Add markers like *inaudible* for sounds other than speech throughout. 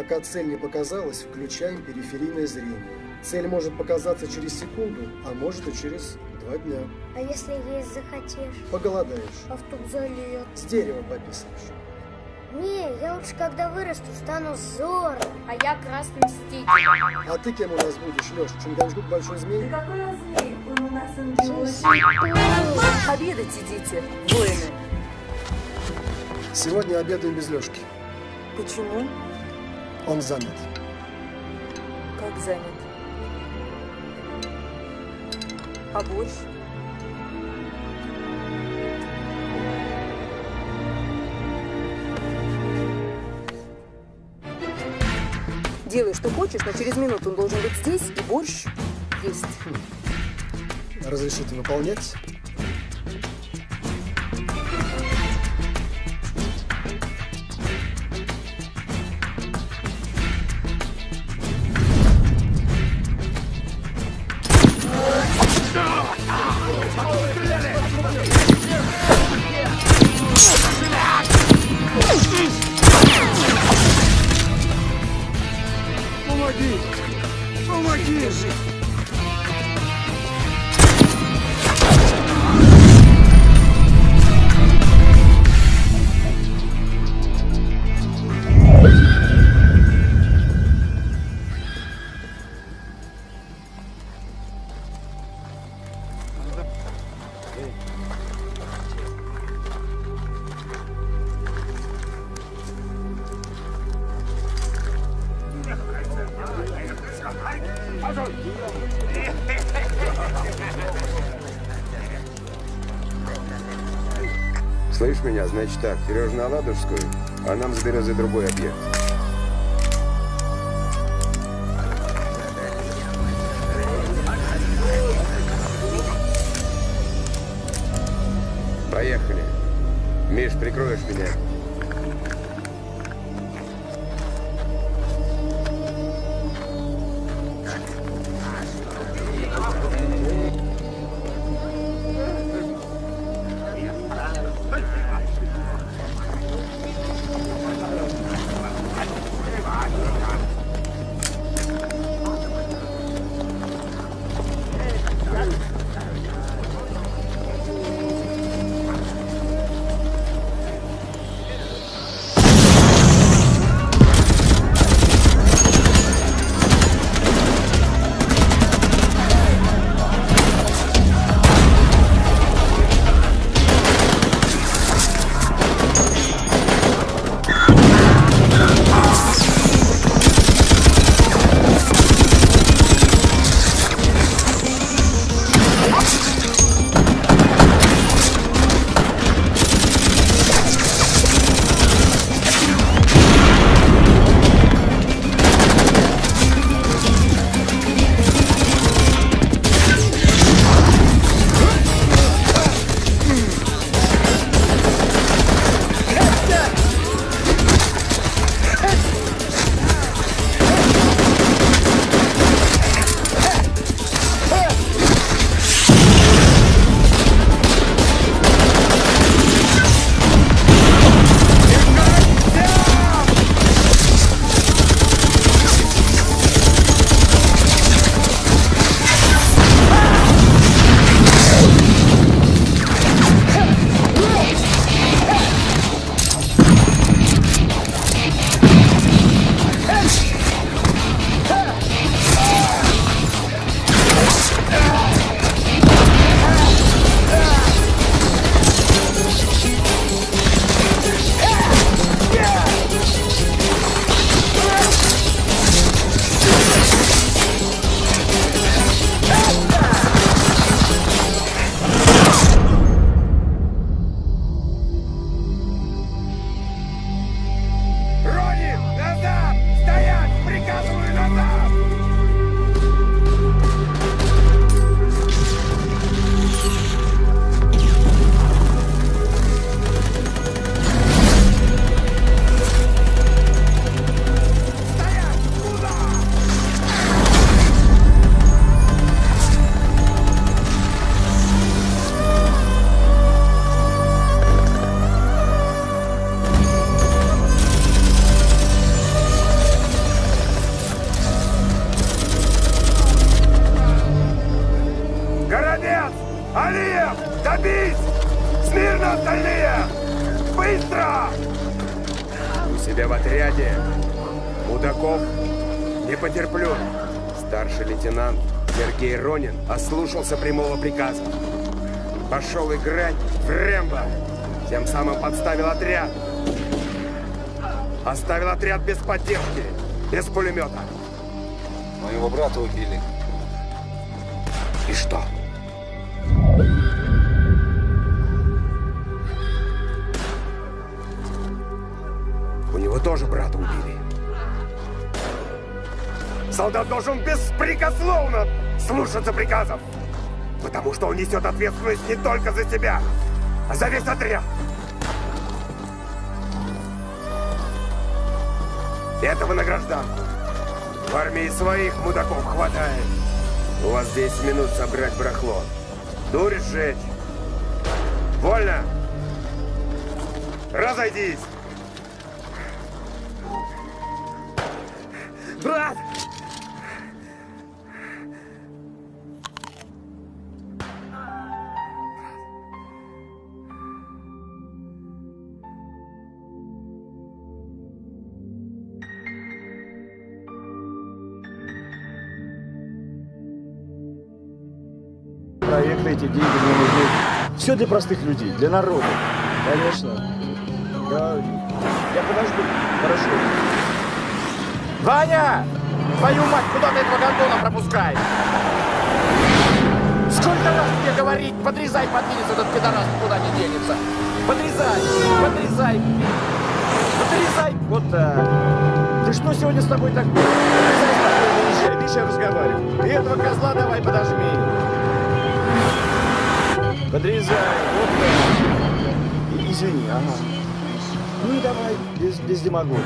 Пока цель не показалась, включаем периферийное зрение. Цель может показаться через секунду, а может и через два дня. А если есть захотишь? Поголодаешь. А в туалет? С дерева пописаешь. Не, я лучше когда вырасту стану Зоро. А я красным мститель. А ты кем у нас будешь, Леш? Чингачгук большой змей? Да какой он змей? Он у нас ангелочек. Обедать идите, воины. Сегодня обедаем без Лешки. Почему? Он занят. Как занят? А борщ? Делай, что хочешь, но через минуту он должен быть здесь, и борщ есть. Разрешите выполнять? Сережа на Ладожскую, а нам за березой другой объект. Что он несет ответственность не только за себя, а за весь отряд. Этого на гражданку. В армии своих мудаков хватает. У вас 10 минут собрать барахло. Дурь сжечь. Вольно. Разойдись. Мне нужны. Все для простых людей, для народа. Конечно. Я, я подожду. Хорошо. Ваня! Твою мать, куда ты этого гондона пропускаешь? Сколько раз тебе говорить, подрезай подвинется этот пидорас, никуда не денется. Подрезай, подрезай. Подрезай. Вот так. Ты что сегодня с тобой так? Подрезай спокойно, езжай. Видишь, я разговариваю. И этого козла давай подожми. Подрезай. Извини, ага. Ну и давай, без, без демагогии.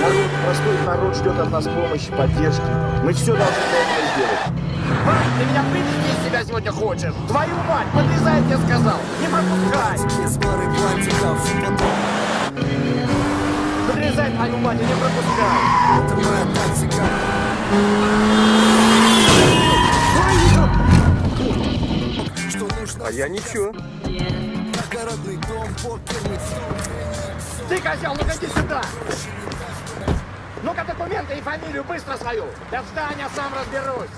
Народ, простой народ ждет от нас помощи, поддержки. Мы все должны для сделать. Вань, ты меня вывести из себя сегодня хочешь? Твою мать, подрезай, я сказал. Не пропускай. Подрезай, твою мать, и не пропускай. А я ничего. Ты, козел, ну-ка иди сюда. Ну-ка документы и фамилию быстро свою. Да встань, я сам разберусь.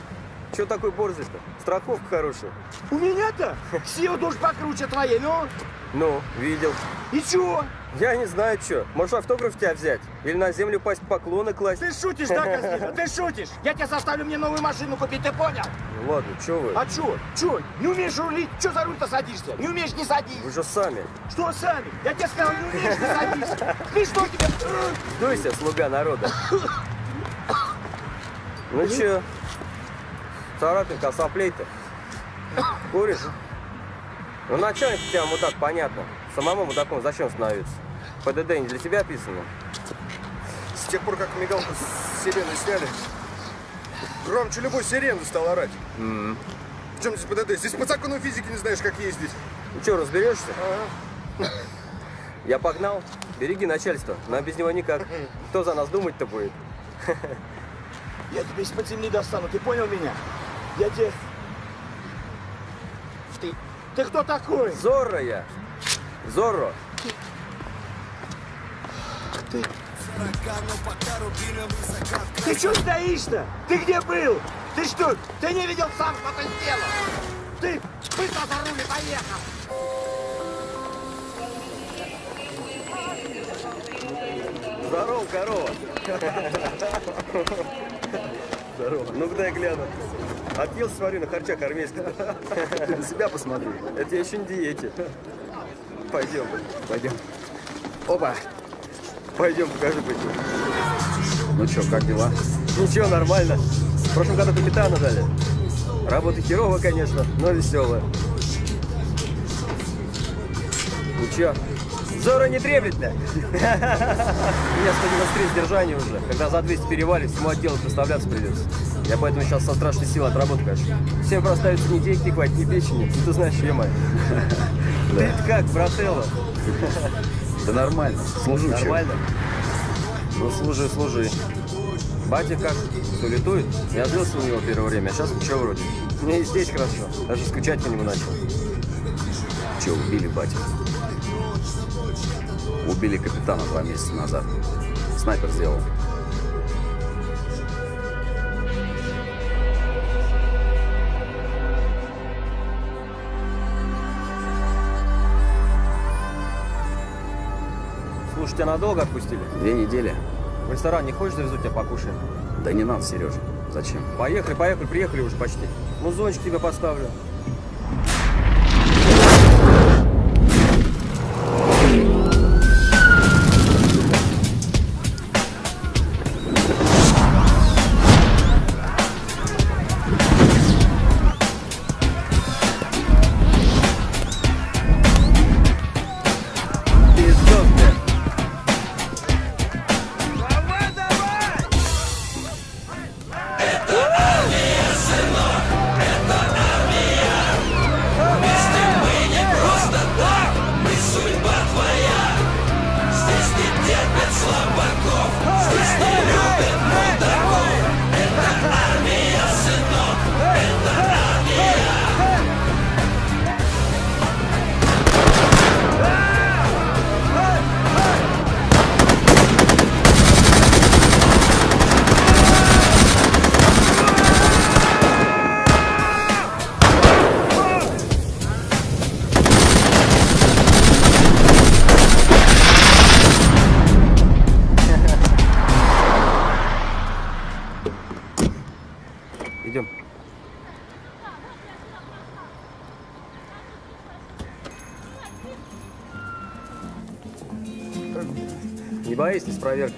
Че такой борзый-то? Страховка хорошая. У меня-то сила душ покруче твоей, ну? Ну, видел. И чего? Я не знаю, что. Может, автограф тебя взять? Или на землю пасть поклоны класть? Ты шутишь, да, козлина? Ты шутишь? Я тебе заставлю мне новую машину купить, ты понял? Ну ладно, что вы? А чё? Чё? Не умеешь рулить? Чё за руль-то садишься? Не умеешь, не садись. Вы же сами. Что сами? Я тебе сказал, не умеешь, не садись. Ты что тебе? Дуйся, слуга народа. Ну че? Царапинка, соплей-то. Куришь? Ну, начальник у тебя мудак, понятно. Самому мудаком зачем становиться? ПДД не для тебя писано? С тех пор, как мигалку с сирены сняли, громче любой сирены стал орать. М. В чем здесь ПДД? Здесь по закону физики не знаешь, как ездить. Ну что, разберешься? *laughs* Я погнал. Береги начальство. Нам без него никак. *laughs* Кто за нас думать-то будет? *laughs* Я тебя из-под земли достану, ты понял меня? Я тебе... Ты... Ты кто такой? Зорро я. Зорро. Ты что стоишь-то? Ты где был? Ты что? Ты не видел сам, что ты сделал? Ты быстро за руль и поехал! Здорово, корова. Здорово. Ну-ка дай гляну. Отъелся, смотри, на харчах армейских. Ты на себя посмотри. Это я еще не диете. Пойдем, Пойдем. Опа. Пойдем, покажи пойдем. Ну что, как дела? Ничего, нормально. В прошлом году капитана дали. Работа херово, конечно, но веселая. Ну чё, Зора не треплет-то? Меня 193 сдержания уже. Когда за 200 перевалит, всему отделу представляться придется. Я поэтому сейчас со страшной силой отработаю, конечно. Всем проставится ни денег, ни хватит, ни печени. Ну, ты знаешь, что мать. ты как, брателло? *laughs* Да нормально. Служу Нормально? Ну, служи, служи. Батя как? Все летует? Я злился у него первое время, а сейчас ничего вроде. Мне и здесь хорошо. Даже скучать по нему начал. Че, убили батю? Убили капитана два месяца назад. Снайпер сделал. Тебя надолго отпустили? Две недели. В ресторан не хочешь завезу тебя покушаем? Да не надо, Сережа. Зачем? Поехали, поехали, приехали уже почти. Музончик тебе поставлю.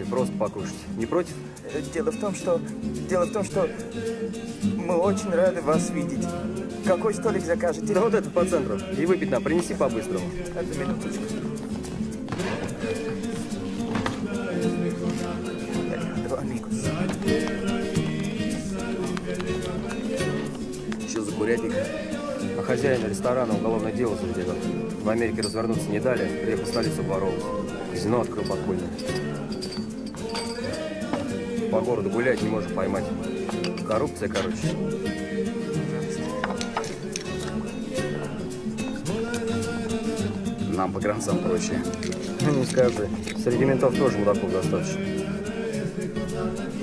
Просто покушать. Не против? Дело в том, что... Дело в том, что мы очень рады вас видеть. Какой столик закажете? Да вот это по центру. И выпить нам принеси по-быстрому. Одну минуточку. Два амигос. Что за курятник? А хозяин ресторана уголовное дело заведено. В Америке развернуться не дали, приехал в столицу обворовывать. Казино открыл подпольное. Городу гулять не можем поймать. Коррупция, короче. Нам по гранцам проще. Ну, не скажи. Среди ментов тоже мудаков достаточно.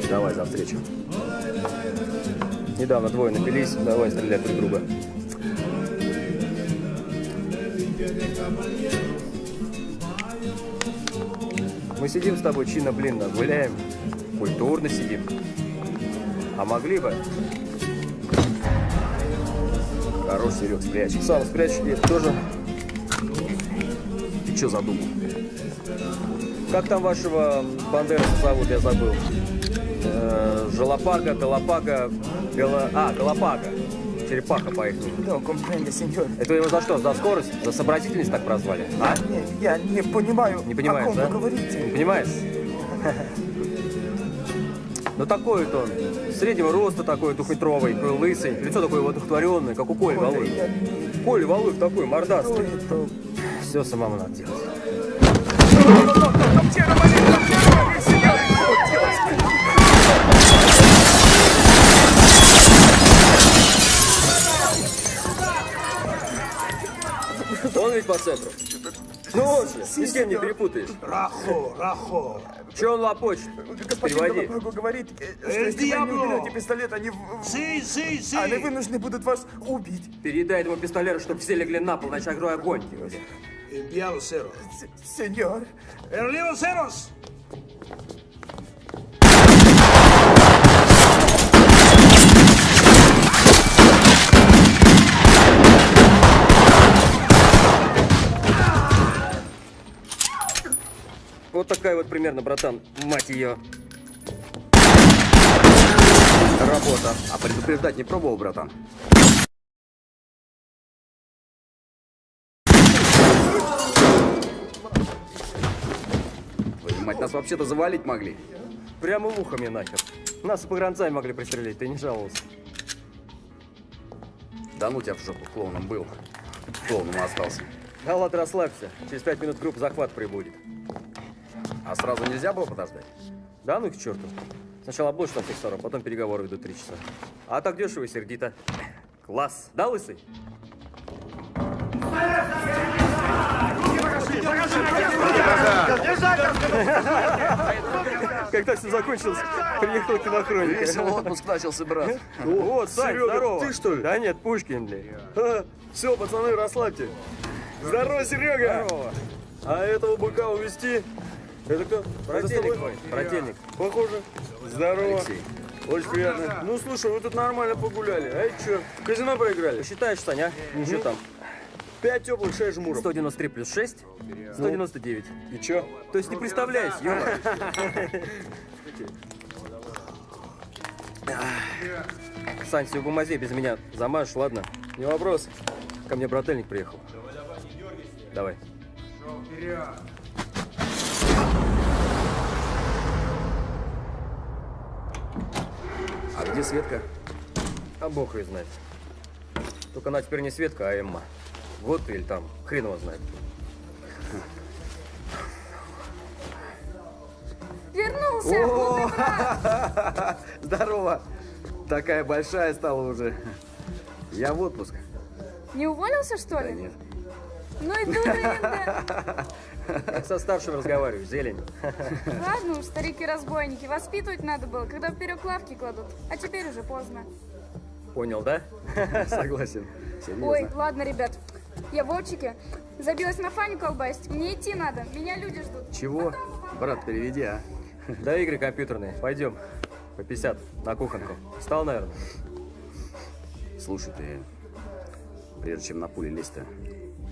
Давай за встречу. Недавно двое напились, давай стрелять друг друга. Мы сидим с тобой чинно-блинно, гуляем, культурно сидим. А могли бы? Хорош, Серег, спрячь. Сам спрячь, и тоже. Ты что задумал? Как там вашего Бандераса зовут, я забыл. Э, Жалапага, Галапага, Гала... А, Галапага. Черепаха по их No comprende, сеньор. Это его за что? За скорость? За сообразительность так прозвали? А? Не, я не понимаю, Не понимаешь, о ком да? вы говорите. Не понимаешь? *laughs* Ну такой вот он. Среднего роста такой, двухметровый, такой лысый. Лицо такое вот одухотворенное, как у Коли Валуев. Коля Валуев такой, мордастый. Все самому надо делать. Он ведь по центру. Ну вот же, ни с кем не перепутаешь. Рахо, рахо. Че он лопочет? Господин Переводи. Галапаго говорит, э, что Эль если вы не уберете пистолет, они, Си, си, си. они вынуждены будут вас убить. Передай этому пистолету, чтобы все легли на пол, иначе огрой огонь. Enviado cero. Сеньор, Enviado ceros. Вот такая вот примерно, братан, мать ее. Работа. А предупреждать не пробовал, братан? Мать, нас вообще-то завалить могли. Прямо в ухо мне нахер. Нас и погранцами могли пристрелить, ты не жаловался. Да ну тебя в жопу, клоуном был. Клоуном остался. Да ладно, расслабься. Через пять минут группа захват прибудет. А сразу нельзя было подождать? Да ну их к черту. Сначала облочь со всех сторон, потом переговоры ведут три часа. А так дешево и сердито. Класс. Да, лысый? Когда все закончилось, приехал кинохроника. Весело отпуск начался, брат. Вот, Сань, Серега, здорово. ты что ли? Да нет, Пушкин, блядь. Все, пацаны, расслабьте. Здорово, Серега. Здорово. А этого быка увезти? Это кто? Брательник твой, брательник. Похоже. Здорово. Алексей. Очень приятно. Ну, слушай, вы тут нормально погуляли. А это что, в казино проиграли? Считаешь, Саня, а? Что там? Пять теплых, шесть жмуров. 193 плюс 6, 199. И чё? То есть не представляешь, ё Сань, всю бумазе без меня замажешь, ладно? Не вопрос. Ко мне брательник приехал. Давай. А где Светка? А бог ее знает. Только она теперь не Светка, а Эмма. Вот или там, хрен его знает. Вернулся! *laughs* Здорово. Такая большая стала уже. Я в отпуск. Не уволился, что ли? Да нет. Ну и дурында. *laughs* Как со старшим разговариваю, зелень. *laughs* Ладно уж, старики-разбойники, воспитывать надо было, когда вперед лавки кладут. А теперь уже поздно. Понял, да? *laughs* Согласен. Серьезно. Ой, ладно, ребят. Я в Вовчике. Забилась на Фаню колбасить. Мне идти надо. Меня люди ждут. Чего? Брат, переведи, а. Да, игры компьютерные. Пойдем. По 50 на кухонку. Встал, наверное? Слушай, ты, прежде чем на пули лезть-то,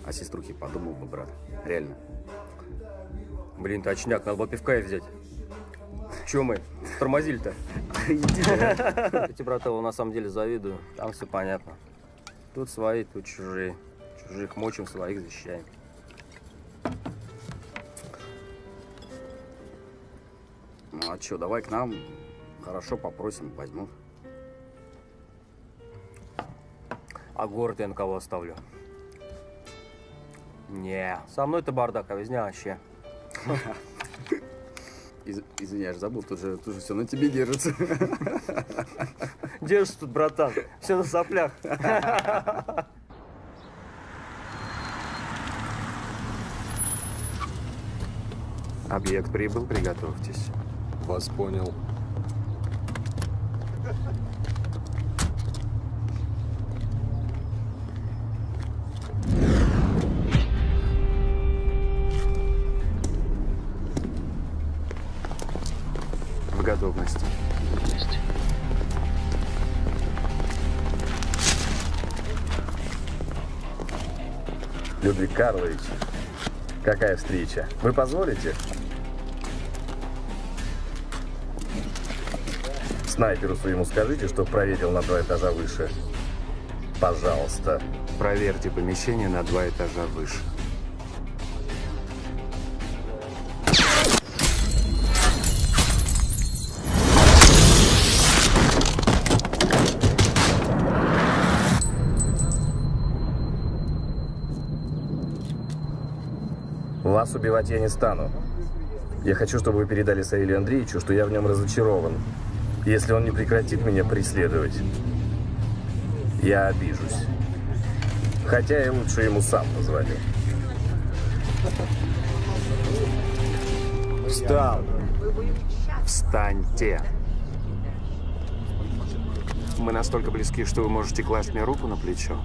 о сеструхе подумал бы, брат. Реально. Блин, ты очняк, надо было пивка и взять. Че мы? Тормозили-то? *laughs* Эти братова на самом деле завидую. Там все понятно. Тут свои, тут чужие. Чужих мочим, своих защищаем. Ну а что, давай к нам. Хорошо попросим, возьмут. А город я на кого оставлю? Не, со мной-то бардак, а везде вообще. *laughs* Из, извини, я же забыл, тут же, тут же все на тебе держится. *laughs* Держишь тут, братан, все на соплях. *laughs* Объект прибыл, приготовьтесь. Вас понял. Людвиг Карлович, какая встреча? Вы позволите? Снайперу своему скажите, что проверил на два этажа выше. Пожалуйста. Проверьте помещение на два этажа выше. Убивать я не стану. Я хочу, чтобы вы передали Саилю Андреевичу, что я в нем разочарован. Если он не прекратит меня преследовать, я обижусь. Хотя я лучше ему сам позвоню. Встал. Встаньте. Мы настолько близки, что вы можете класть мне руку на плечо.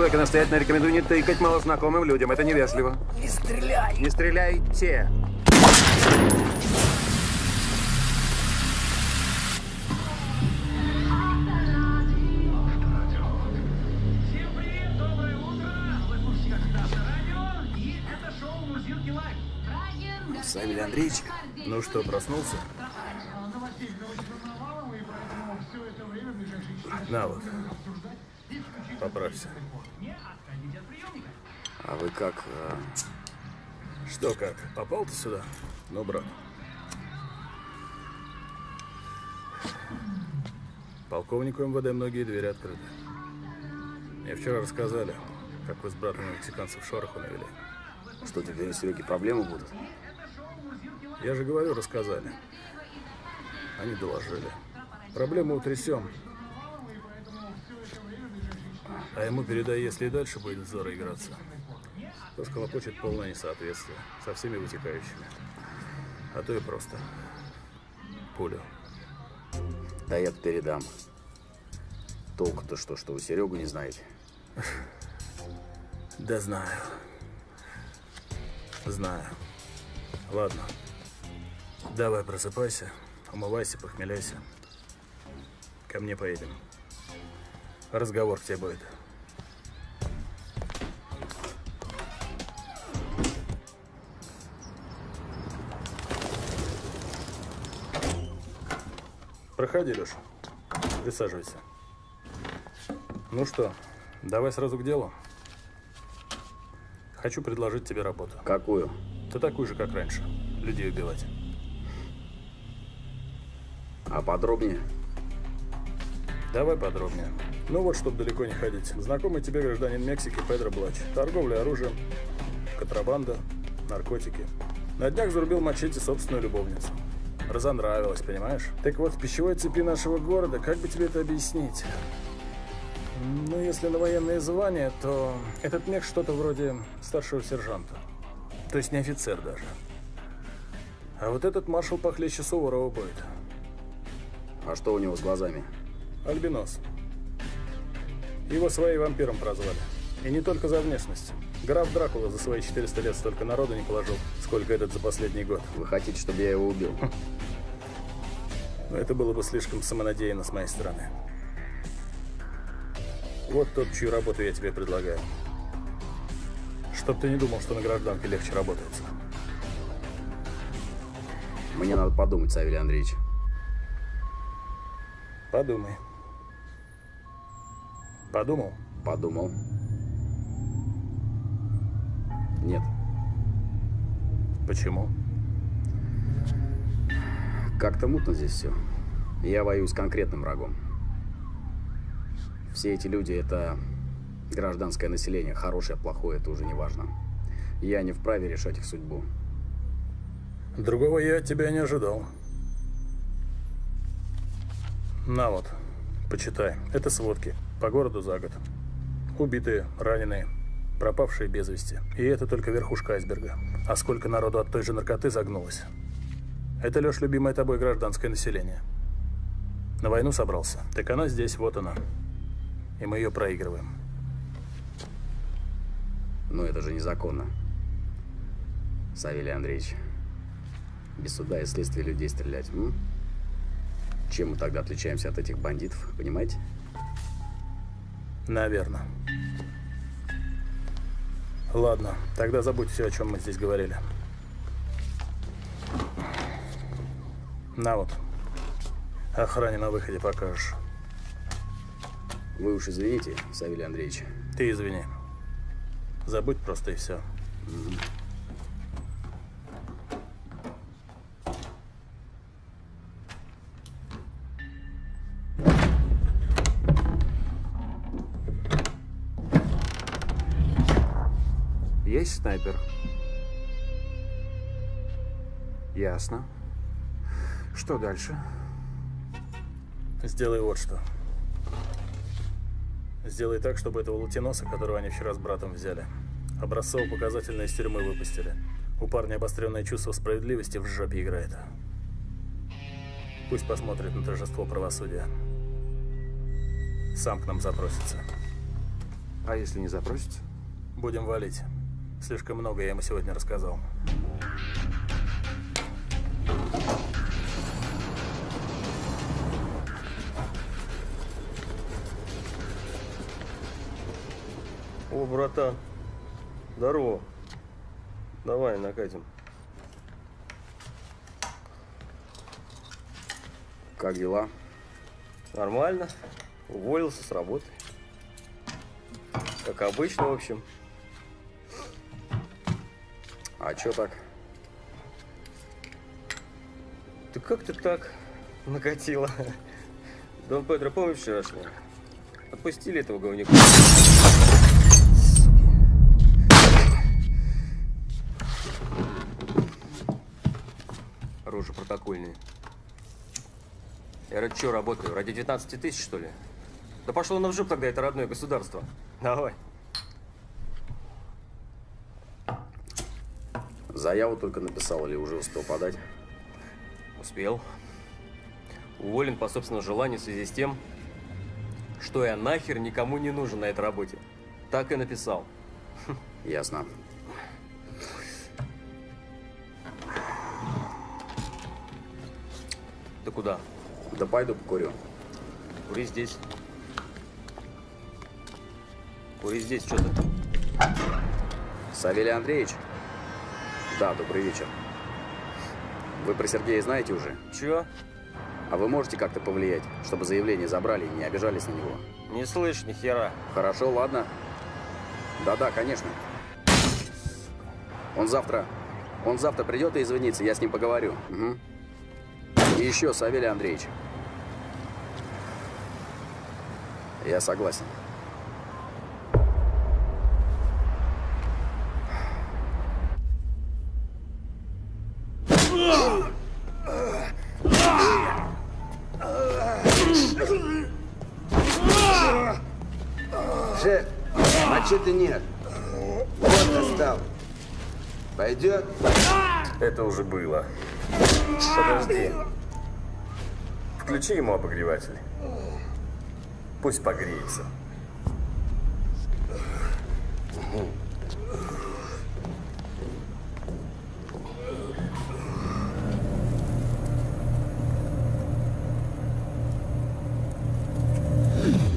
Вам, молодой человек, я настоятельно рекомендую не тыкать малознакомым людям. Это невежливо. Не стреляй! Не стреляйте! Савелий Андреевич, Ну что, проснулся? На вот. Поправься. а вы как? а, Что как? Попал ты сюда? Ну, брат. Полковнику МВД многие двери открыты. Мне вчера рассказали, как вы с братом мексиканцев шороху навели. Что теперь у Сереги проблемы будут? Я же говорю, рассказали. Они доложили. Проблему утрясем. А ему передай, если и дальше будет Зора играться. то схлопочет полное несоответствие со всеми вытекающими. А то и просто пулю. Да я передам. Толку-то что, что вы Серегу не знаете? *laughs* Да знаю. Знаю. Ладно. Давай просыпайся, умывайся, похмеляйся. Ко мне поедем. Разговор к тебе будет. Проходи, Леша. Присаживайся. Ну что, давай сразу к делу. Хочу предложить тебе работу. Какую? Ты такую же, как раньше. Людей убивать. А подробнее? Давай подробнее. Ну вот, чтобы далеко не ходить. Знакомый тебе гражданин Мексики Педро Блач. Торговля оружием, контрабанда, наркотики. На днях зарубил мачете собственную любовницу. Разонравилась, понимаешь? Так вот, в пищевой цепи нашего города, как бы тебе это объяснить? Ну, если на военные звания, то этот мех что-то вроде старшего сержанта. То есть не офицер даже. А вот этот маршал похлеще Суворова будет. А что у него с глазами? Альбинос. Его свои вампиром прозвали. И не только за внешность. Граф Дракула за свои 400 лет столько народу не положил, сколько этот за последний год. Вы хотите, чтобы я его убил? Но это было бы слишком самонадеянно с моей стороны. Вот тот, чью работу я тебе предлагаю. Чтоб ты не думал, что на гражданке легче работается. Мне надо подумать, Савелий Андреевич. Подумай. Подумал? Подумал. Нет. Почему? Как-то мутно здесь все. Я воюю с конкретным врагом. Все эти люди – это гражданское население. Хорошее, плохое – это уже не важно. Я не вправе решать их судьбу. Другого я от тебя не ожидал. На вот, почитай. Это сводки. По городу за год. Убитые, раненые, пропавшие без вести. И это только верхушка айсберга. А сколько народу от той же наркоты загнулось. Это, Леш, любимое тобой гражданское население. На войну собрался. Так она здесь, вот она. И мы ее проигрываем. Но это же незаконно. Савелий Андреевич. Без суда и следствия людей стрелять. М? Чем мы тогда отличаемся от этих бандитов, понимаете? Наверное. Ладно, тогда забудь все, о чем мы здесь говорили. На вот. Охране на выходе покажешь. Вы уж извините, Савелий Андреевич. Ты извини. Забудь просто и все. Угу. Есть снайпер? Ясно. Что дальше? Сделай вот что. Сделай так, чтобы этого латиноса, которого они вчера с братом взяли, образцово-показательно из тюрьмы выпустили. У парня обостренное чувство справедливости в жопе играет. Пусть посмотрит на торжество правосудия. Сам к нам запросится. А если не запросится? Будем валить. Слишком много я ему сегодня рассказал. О, братан. Здорово. Давай, накатим. Как дела? Нормально. Уволился с работы. Как обычно, в общем. А чё так? Ты как ты так накатило? Дон Педро, помнишь вчерашнего? Отпустили этого говнюка. Рожи протокольные. Я ради чего работаю? Ради 19 тысяч, что ли? Да пошло на в жопу тогда это родное государство. Давай. Заяву только написал или уже успел подать? Успел. Уволен по собственному желанию в связи с тем, что я нахер никому не нужен на этой работе. Так и написал. Ясно. Ты куда? Да пойду покурю. Кури здесь. Кури здесь, что ты? Савелий Андреевич? Да, добрый вечер. Вы про Сергея знаете уже? Чё? А вы можете как-то повлиять, чтобы заявление забрали и не обижались на него? Не слышь, ни хера. Хорошо, ладно. Да-да, конечно. Он завтра... Он завтра придет и извинится, я с ним поговорю. Угу. И еще, Савелий Андреевич. Я согласен. Это уже было. Подожди. Включи ему обогреватель. Пусть погреется.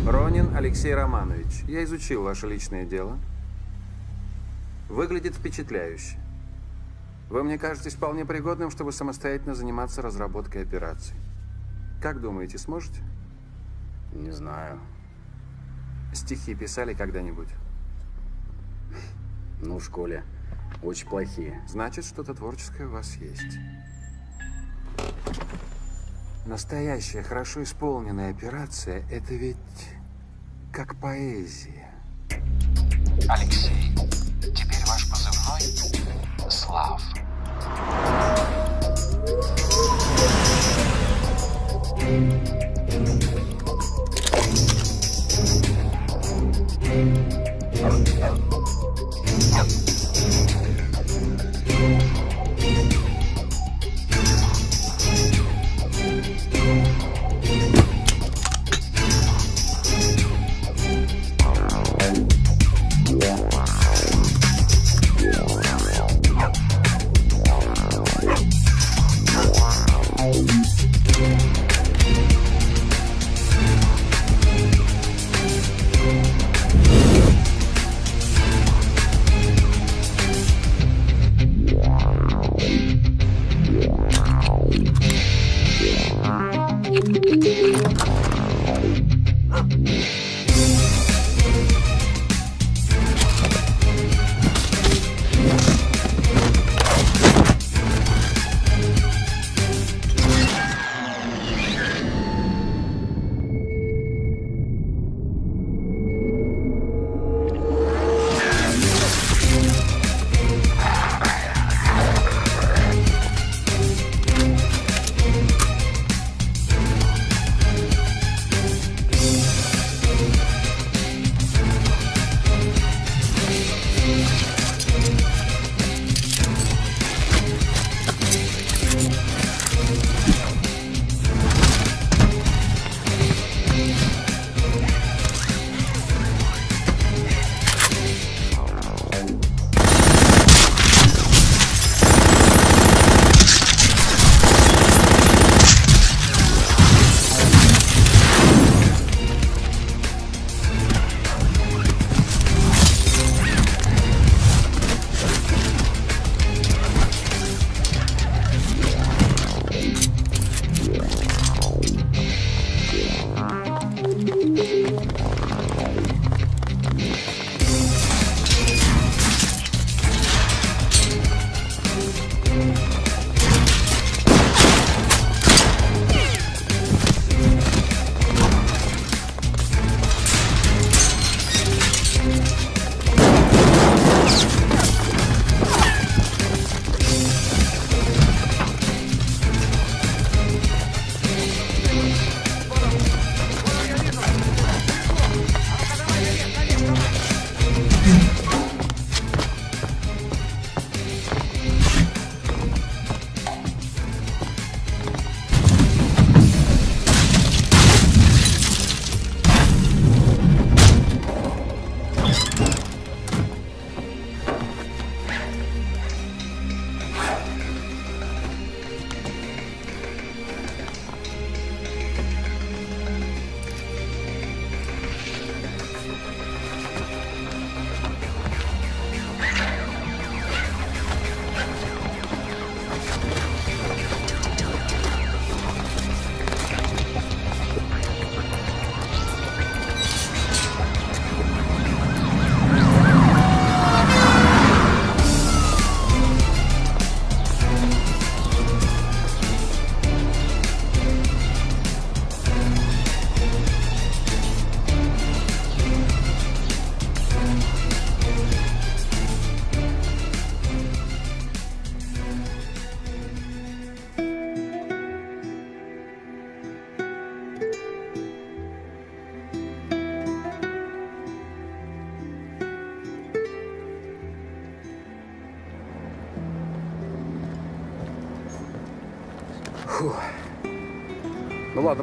Ронин Алексей Романович, я изучил ваше личное дело. Выглядит впечатляюще. Вы мне кажетесь вполне пригодным, чтобы самостоятельно заниматься разработкой операций. Как думаете, сможете? Не знаю. Стихи писали когда-нибудь? Ну, в школе. Очень плохие. Значит, что-то творческое у вас есть. Настоящая, хорошо исполненная операция – это ведь как поэзия. Алексей, love.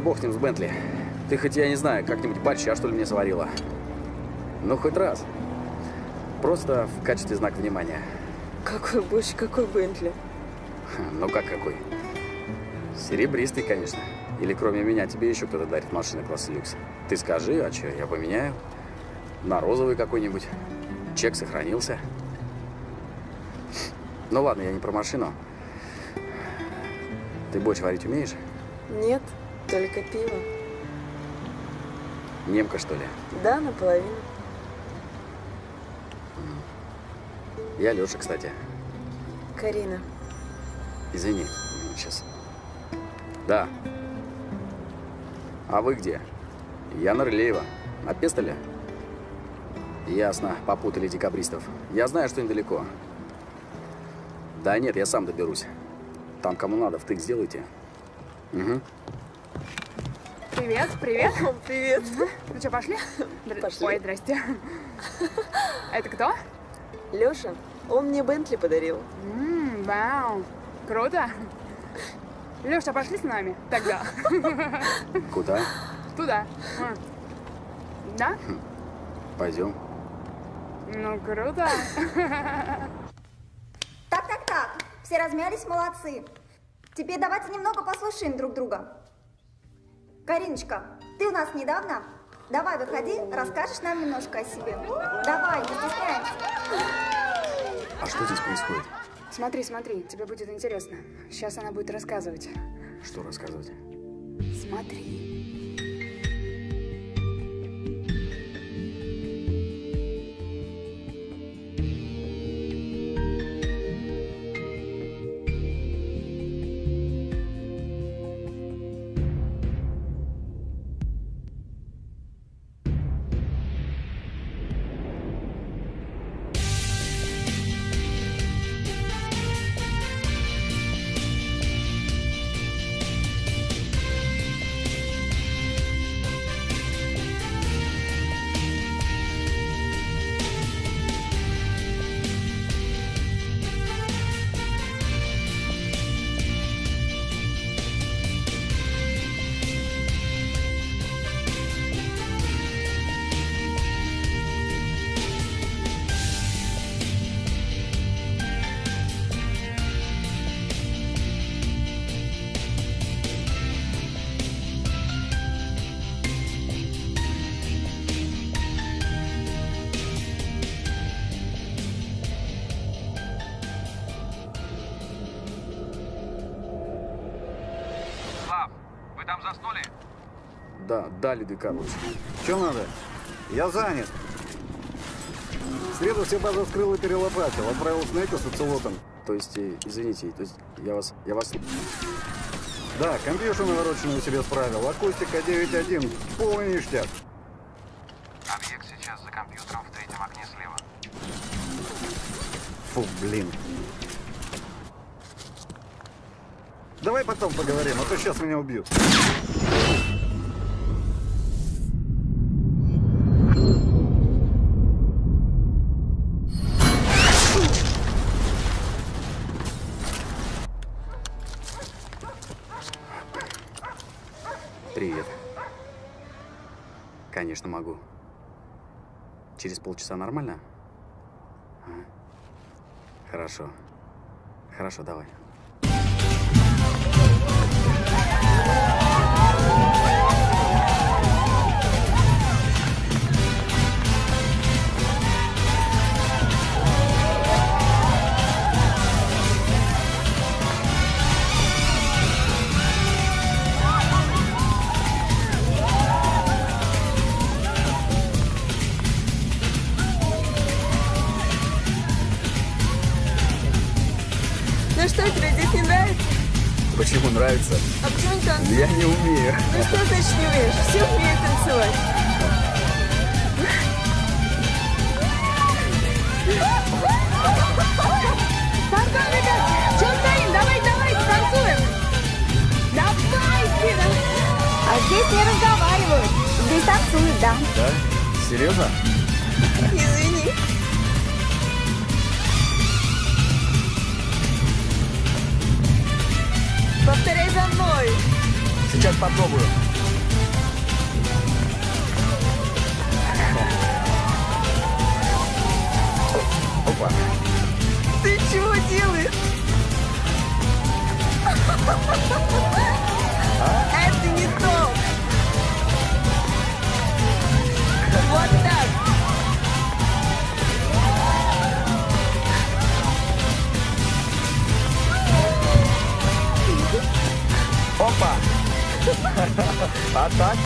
Ладно, бог с ним, с Бентли. Ты хоть, я не знаю, как-нибудь борща, что ли, мне сварила? Ну, хоть раз. Просто в качестве знака внимания. Какой борщ, какой Бентли? Ну, как какой? Серебристый, конечно. Или кроме меня тебе еще кто-то дарит машины класса люкс? Ты скажи, а что, я поменяю? На розовый какой-нибудь. Чек сохранился. Ну ладно, я не про машину. Ты борщ варить умеешь? Нет, только пиво. Немка, что ли? Да, наполовину. Я Леша, кстати. Карина. Извини, сейчас. Да. А вы где? Я Нарлеева. На Пестоле? Ясно, попутали декабристов. Я знаю, что недалеко. Да нет, я сам доберусь. Там кому надо, втык сделайте. Угу. Привет, привет. Привет. Ну что, пошли? Пошли. Ой, здрасте. Это кто? Леша, он мне Бентли подарил. М, Вау, круто. Леша, пошли с нами тогда. Куда? Туда. А. Да? Пойдем. Ну, круто. Так, так, так. Все размялись, молодцы. Теперь давайте немного послушаем друг друга. Кариночка, ты у нас недавно? Давай, выходи, расскажешь нам немножко о себе. Давай, не стесняйся. А что здесь происходит? Смотри, смотри, тебе будет интересно. Сейчас она будет рассказывать. Что рассказывать? Смотри. Лидый Карлович. Что надо? Я занят. В среду все базы вскрыл и перелопатил. Отправил Снейка с оцелотом. То есть, э, извините, то есть я вас, я вас... Да, компьютер навороченную себе справил. Акустика 9.1. Полный ништяк. Объект сейчас за компьютером в третьем окне слева. Фу, блин. Давай потом поговорим, а то сейчас меня убьют. Через полчаса нормально? А? Хорошо. Хорошо, давай. Нравится? А почему не танцуешь? Я не умею. Ну что значит не умеешь? Все умеют танцевать. Пардон, ребят, что стоим? Давай, давай, танцуем. Давайте. А здесь не разговаривают. Здесь танцуют, да. Да? Серьезно? Извини. Мной. Сейчас попробую. Опа. Ты чего делаешь? Это не то. Вот так. Опа. А так,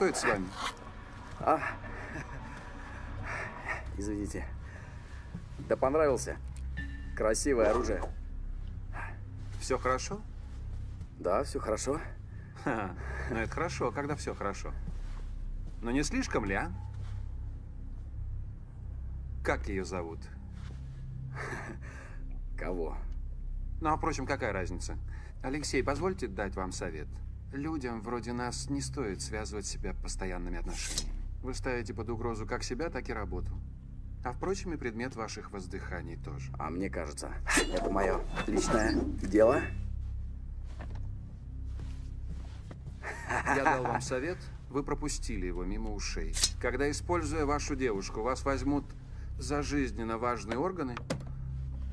что это с вами? А, извините. Да понравился. Красивое оружие. Все хорошо? Да, все хорошо. Ха, ну это хорошо, когда все хорошо. Но не слишком ли, а? Как ее зовут? Кого? Ну, а впрочем, какая разница? Алексей, позвольте дать вам совет. Людям вроде нас не стоит связывать себя постоянными отношениями. Вы ставите под угрозу как себя, так и работу. А впрочем, и предмет ваших воздыханий тоже. А мне кажется, это мое личное дело. Я дал вам совет, вы пропустили его мимо ушей. Когда, используя вашу девушку, вас возьмут за жизненно важные органы,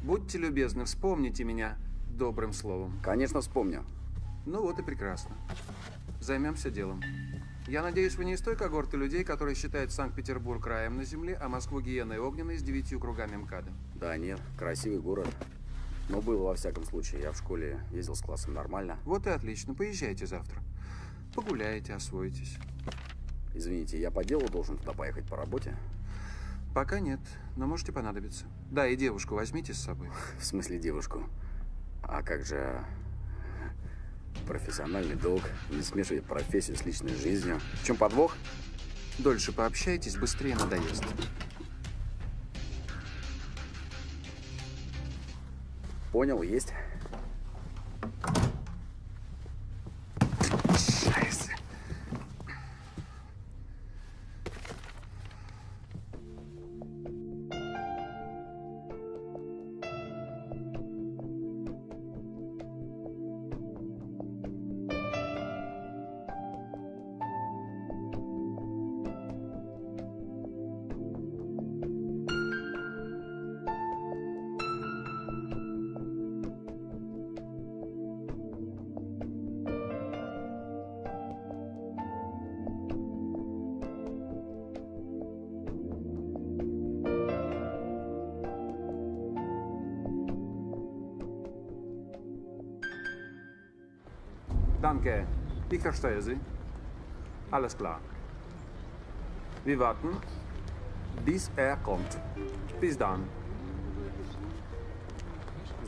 будьте любезны, вспомните меня добрым словом. Конечно, вспомню. Ну вот и прекрасно. Займемся делом. Я надеюсь, вы не из той когорты людей, которые считают Санкт-Петербург раем на земле, а Москву гиеной огненной с девятью кругами МКАДа. Да нет, красивый город. Но было во всяком случае. Я в школе ездил с классом нормально. Вот и отлично. Поезжайте завтра. Погуляете, освоитесь. Извините, я по делу должен туда поехать по работе? Пока нет, но можете понадобиться. Да, и девушку возьмите с собой. В смысле девушку? А как же профессиональный долг? Не смешивать профессию с личной жизнью. В чем подвох? Дольше пообщайтесь, быстрее надоест. Понял, есть. Danke. Ich verstehe Sie. Alles klar. Wir warten, bis er kommt. Bis dann.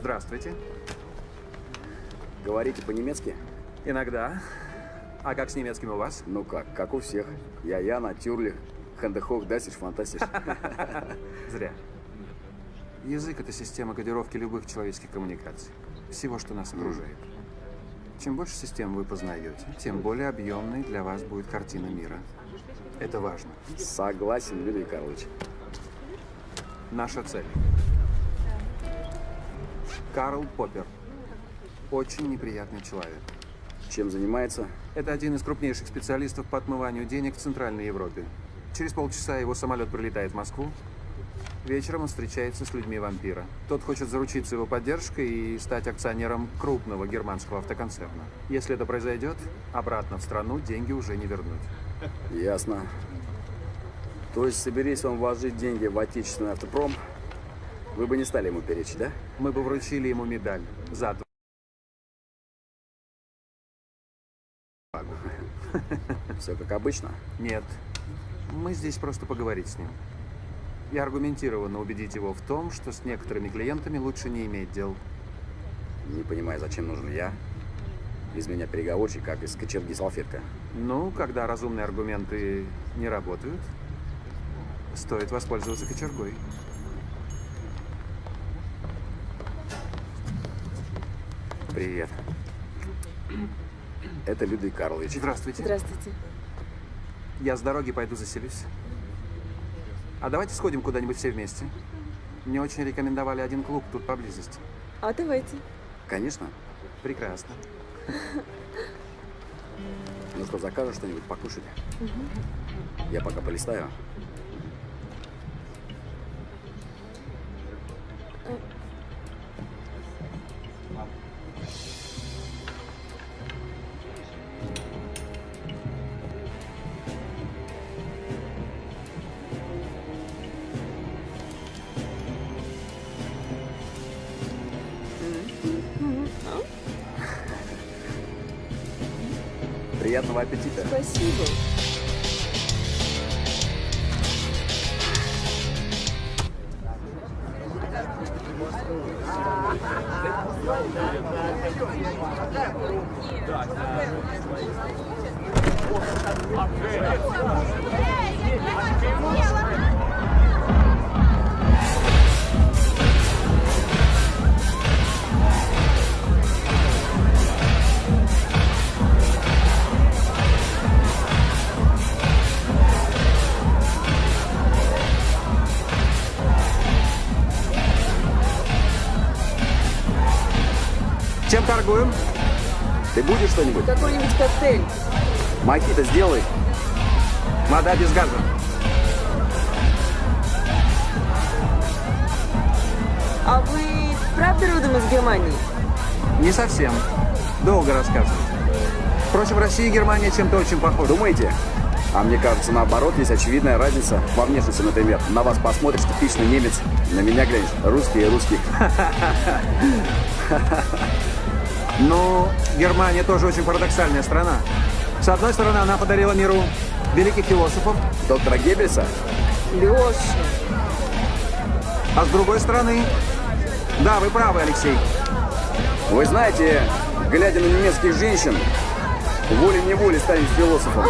Здравствуйте. Говорите по-немецки? Иногда. А как с немецким у вас? Ну как, как у всех. Я Яна, Тюрлих, Хендехох, Дасиш, Фантастиш. *laughs* Зря. Язык — это система кодировки любых человеческих коммуникаций. Всего, что нас окружает. Чем больше систем вы познаете, тем более объемной для вас будет картина мира. Это важно. Согласен, Юрий Карлович. Наша цель. Карл Поппер. Очень неприятный человек. Чем занимается? Это один из крупнейших специалистов по отмыванию денег в Центральной Европе. Через полчаса его самолет прилетает в Москву. Вечером он встречается с людьми вампира. Тот хочет заручиться его поддержкой и стать акционером крупного германского автоконцерна. Если это произойдет, обратно в страну деньги уже не вернуть. Ясно. То есть, соберись он вложить деньги в отечественный автопром, вы бы не стали ему перечить, да? Мы бы вручили ему медаль за Все как обычно? Нет. Мы здесь просто поговорить с ним. И аргументированно убедить его в том, что с некоторыми клиентами лучше не иметь дел. Не понимаю, зачем нужен я? Из меня переговорщик, как из кочерги салфетка. Ну, когда разумные аргументы не работают, стоит воспользоваться кочергой. Привет. Это Людвиг Карлович. Здравствуйте. Здравствуйте. Я с дороги пойду заселюсь. А давайте сходим куда-нибудь все вместе. Мне очень рекомендовали один клуб тут поблизости. А давайте. Конечно. Прекрасно. Ну что, закажешь что-нибудь покушать? Угу. Я пока полистаю. Приятного аппетита. Спасибо. Чем Ты будешь что-нибудь? Какой-нибудь коктейль. Мохито сделай. Вода без газа. А вы правда родом из Германии? Не совсем. Долго рассказывать. Впрочем, Россия и Германия чем-то очень похожи. Думаете? А мне кажется, наоборот, есть очевидная разница во внешности, например. На вас посмотришь, типичный немец, на меня глянешь, русский и русский. *laughs* Ну, Германия тоже очень парадоксальная страна. С одной стороны, она подарила миру великих философов. Доктора Геббельса? Леша. А с другой стороны... Да, вы правы, Алексей. Вы знаете, глядя на немецких женщин, волей-неволей станет философом.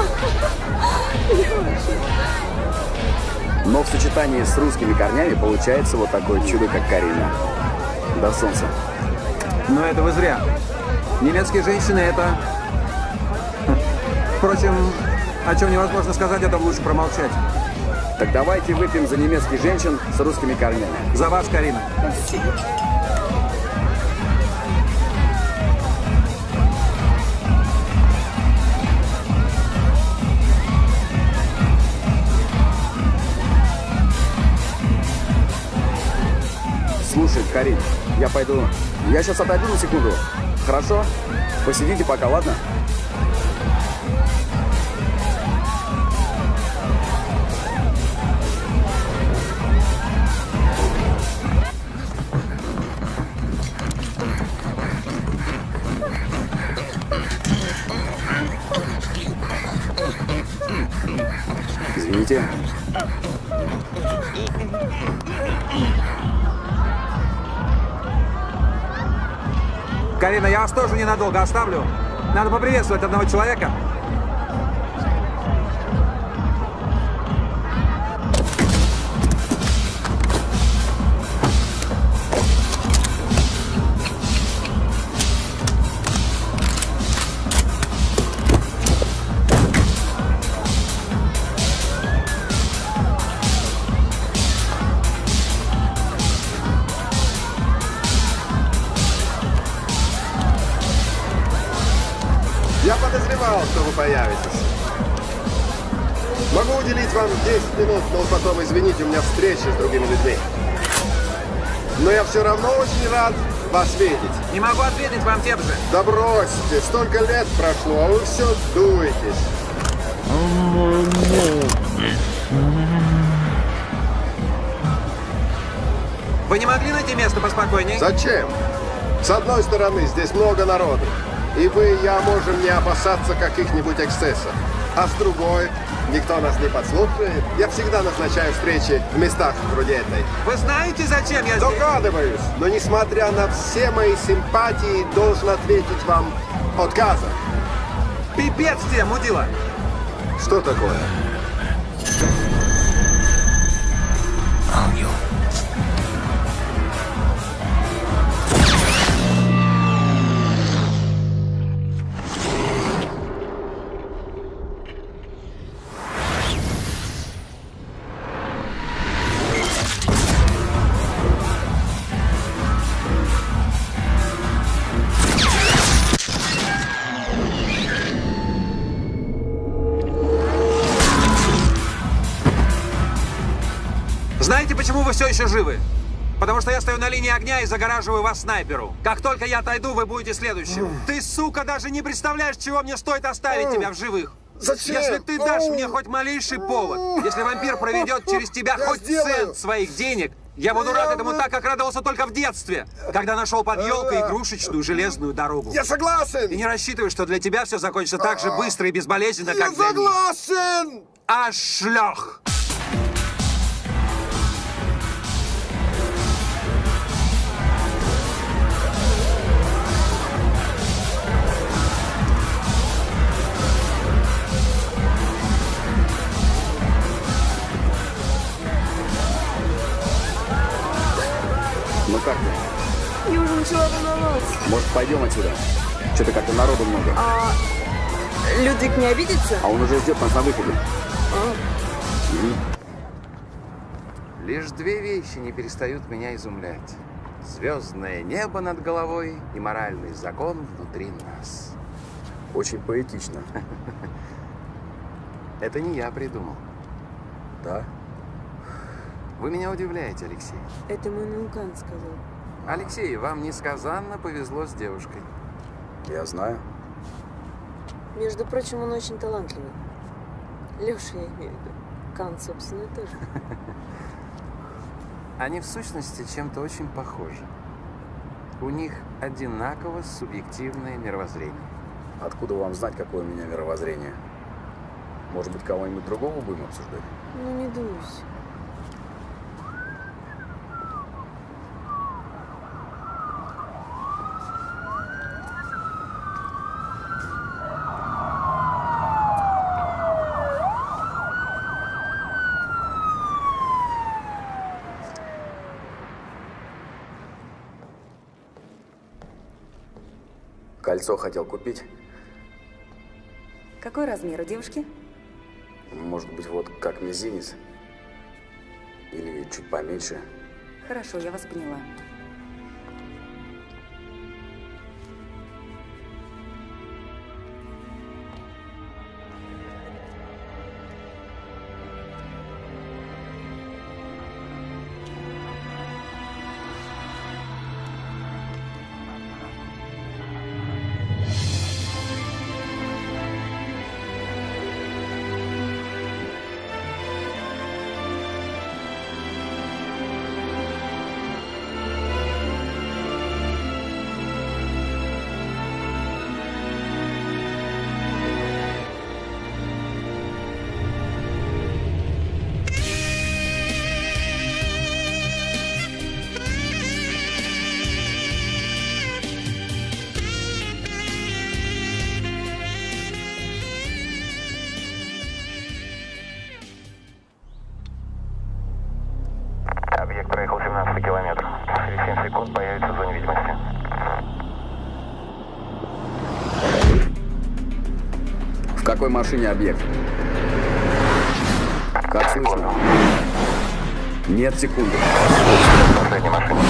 Но в сочетании с русскими корнями получается вот такое чудо, как Карина. До солнца. Но это вы зря. Немецкие женщины это... Впрочем, о чем невозможно сказать, это лучше промолчать. Так давайте выпьем за немецких женщин с русскими корнями. За вас, Карина. Спасибо. Слушай, Карин, я пойду... Я сейчас отойду на секунду. Хорошо? Посидите пока, ладно? Карина, я вас тоже ненадолго оставлю. Надо поприветствовать одного человека. Рад вас видеть. Не могу ответить вам тем же. Да бросьте, столько лет прошло, а вы все дуетесь. Вы не могли найти место поспокойнее? Зачем? С одной стороны, здесь много народу. И вы и я можем не опасаться каких-нибудь эксцессов. А с другой, никто нас не подслушает. Я всегда назначаю встречи в местах вроде этой. Вы знаете, зачем я здесь? Догадываюсь, но несмотря на все мои симпатии, должен ответить вам отказом. Пипец тебе, мудила! Что такое? Еще живы? Потому что я стою на линии огня и загораживаю вас снайперу. Как только я отойду, вы будете следующим. Ты, сука, даже не представляешь, чего мне стоит оставить тебя в живых. Зачем? Если ты дашь мне хоть малейший повод, если вампир проведет *laughs* через тебя Я хоть сделаю. цент своих денег, я буду рад этому так, как радовался только в детстве, когда нашел под елкой игрушечную железную дорогу. Я согласен! И не рассчитывай, что для тебя все закончится так же быстро и безболезненно, Я как для них. согласен! А шлях! Пойдем отсюда? Что-то как-то народу много. А Людвиг не обидится? А он уже ждет нас на выходе. А. Лишь две вещи не перестают меня изумлять. Звездное небо над головой и моральный закон внутри нас. Очень поэтично. *laughs* Это не я придумал. Да? Вы меня удивляете, Алексей. Это мой наукан сказал. Алексей, вам несказанно повезло с девушкой. Я знаю. Между прочим, он очень талантливый. Леша, я имею в виду. Кан, собственно, тоже. *laughs* Они в сущности чем-то очень похожи. У них одинаково субъективное мировоззрение. Откуда вам знать, какое у меня мировоззрение? Может быть, кого-нибудь другого будем обсуждать? Ну, не дуйся. Кольцо хотел купить. Какой размер у девушки? Может быть, вот как мизинец. Или чуть поменьше. Хорошо, я вас поняла. Машине объект? Как слышно? Нет, секунду. Последняя машина.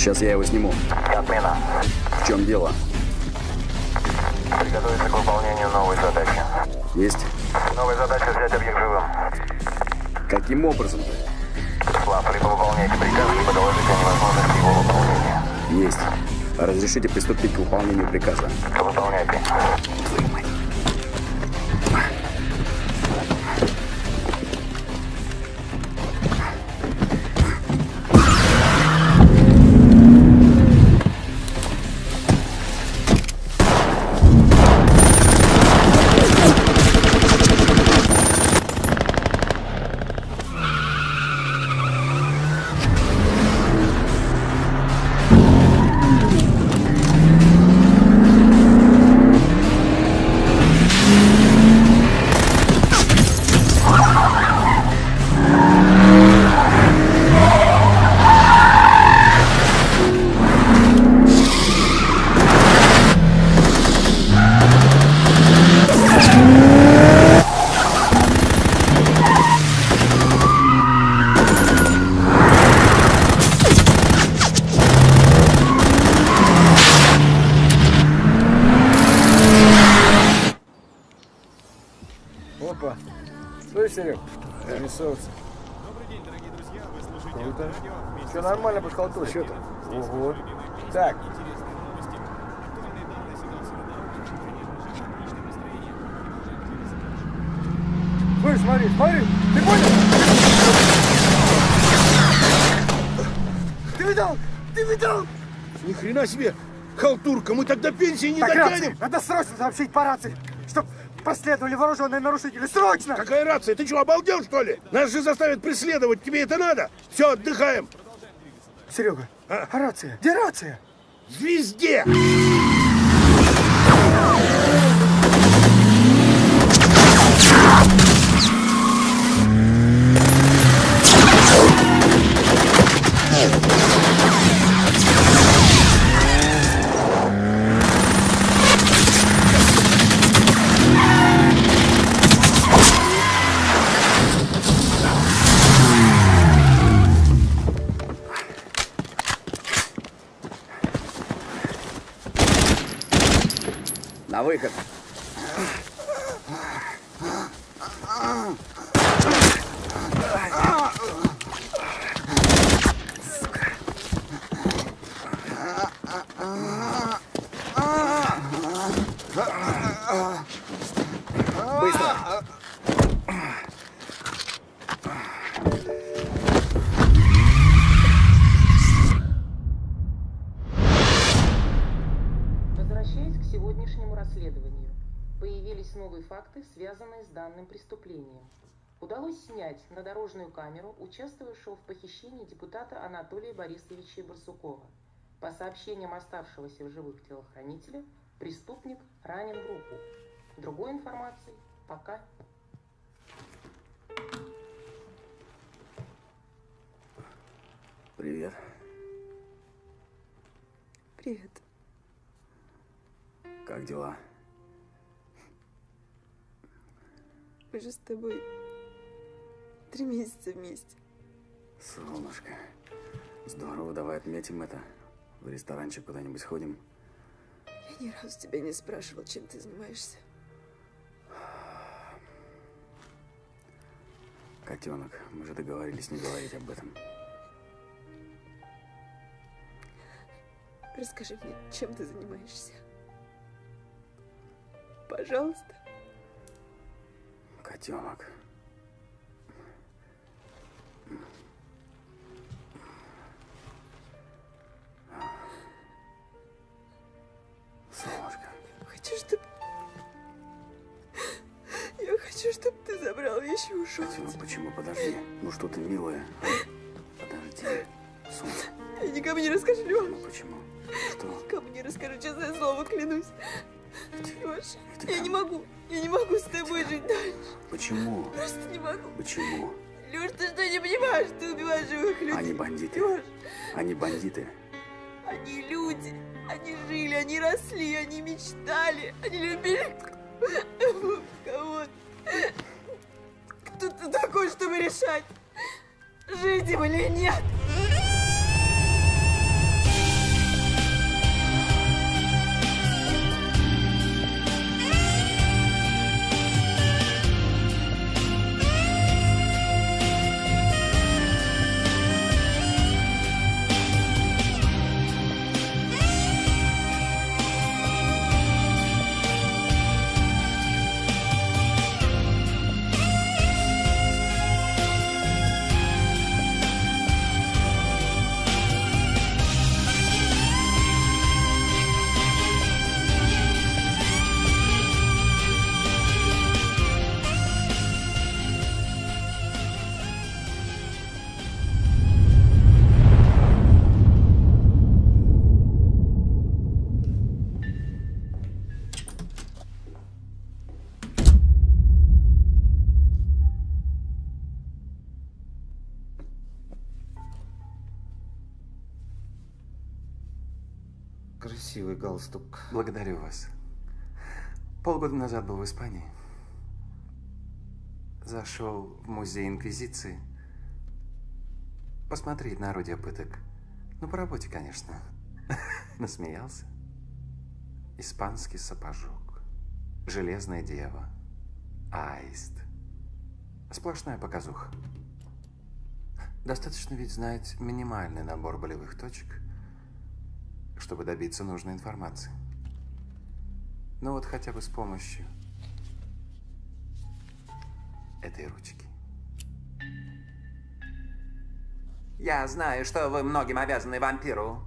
Сейчас я его сниму. Отмена. В чем дело? Приготовиться к выполнению новой задачи. Есть. Новая задача взять объект живым. Каким образом? Слав, либо выполняйте приказ, либо доложите о невозможности его выполнения. Есть. Разрешите приступить к выполнению приказа. Выполняйте. Нормально подхалтурил. Что там? Ого. Так. Слышь, смотри, смотри. Ты понял? Ты видал? Ты видал? Ни хрена себе! Халтурка, мы тогда пенсии не Так, дотянем! рация. Надо срочно сообщить по рации, чтоб последовали вооруженные нарушители. Срочно! Какая рация? Ты что, обалдел, что ли? Нас же заставят преследовать. Тебе это надо? Все, отдыхаем. Серега, а? рация? Где рация? Везде! Камеру участвовавшего в похищении депутата Анатолия Борисовича Барсукова. По сообщениям оставшегося в живых телохранителя, преступник ранен в руку. Другой информации пока Привет. Привет. Как дела? Мы же с тобой три месяца вместе. Солнышко. Здорово, давай отметим это. В ресторанчик куда-нибудь сходим. Я ни разу тебя не спрашивал, чем ты занимаешься. Котенок, мы же договорились не говорить об этом. Расскажи мне, чем ты занимаешься. Пожалуйста. Котенок. Солнышко. Хочу, чтобы... Я хочу, чтобы ты забрал вещи и ушел. Почему, ну почему? Подожди. Ну что ты, милая. А? Подожди. Солнце. Я никому не расскажу, ну Леша. Почему? Что? Никому не расскажу, честное слово, клянусь. Ты Леша, я как? не могу. Я не могу с тобой жить дальше. Почему? Просто не могу. Почему? Лёш, ты что, не понимаешь? Ты убиваешь живых людей. Они бандиты. Лёш, Они бандиты. они люди. Они жили, они росли, они мечтали. Они любили кого-то. Кто ты такой, чтобы решать, жить им или нет? Галстук. Благодарю вас. Полгода назад был в Испании. Зашел в музей Инквизиции. Посмотреть на орудие пыток. Ну, по работе, конечно. *laughs* Насмеялся. Испанский сапожок. Железная дева. Аист. Сплошная показуха. Достаточно ведь знать минимальный набор болевых точек, чтобы добиться нужной информации. Ну вот хотя бы с помощью этой ручки. Я знаю, что вы многим обязаны вампиру.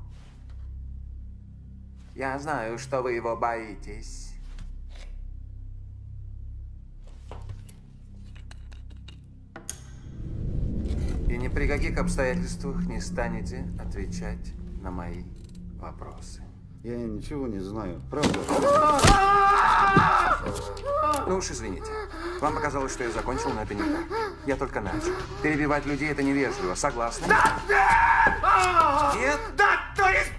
Я знаю, что вы его боитесь. И ни при каких обстоятельствах не станете отвечать на мои вопросы. Я ничего не знаю, правда. Ну уж извините. Вам показалось, что я закончил, но это не так. Я только начал. Перебивать людей это невежливо. Согласны? Нет? Да, то есть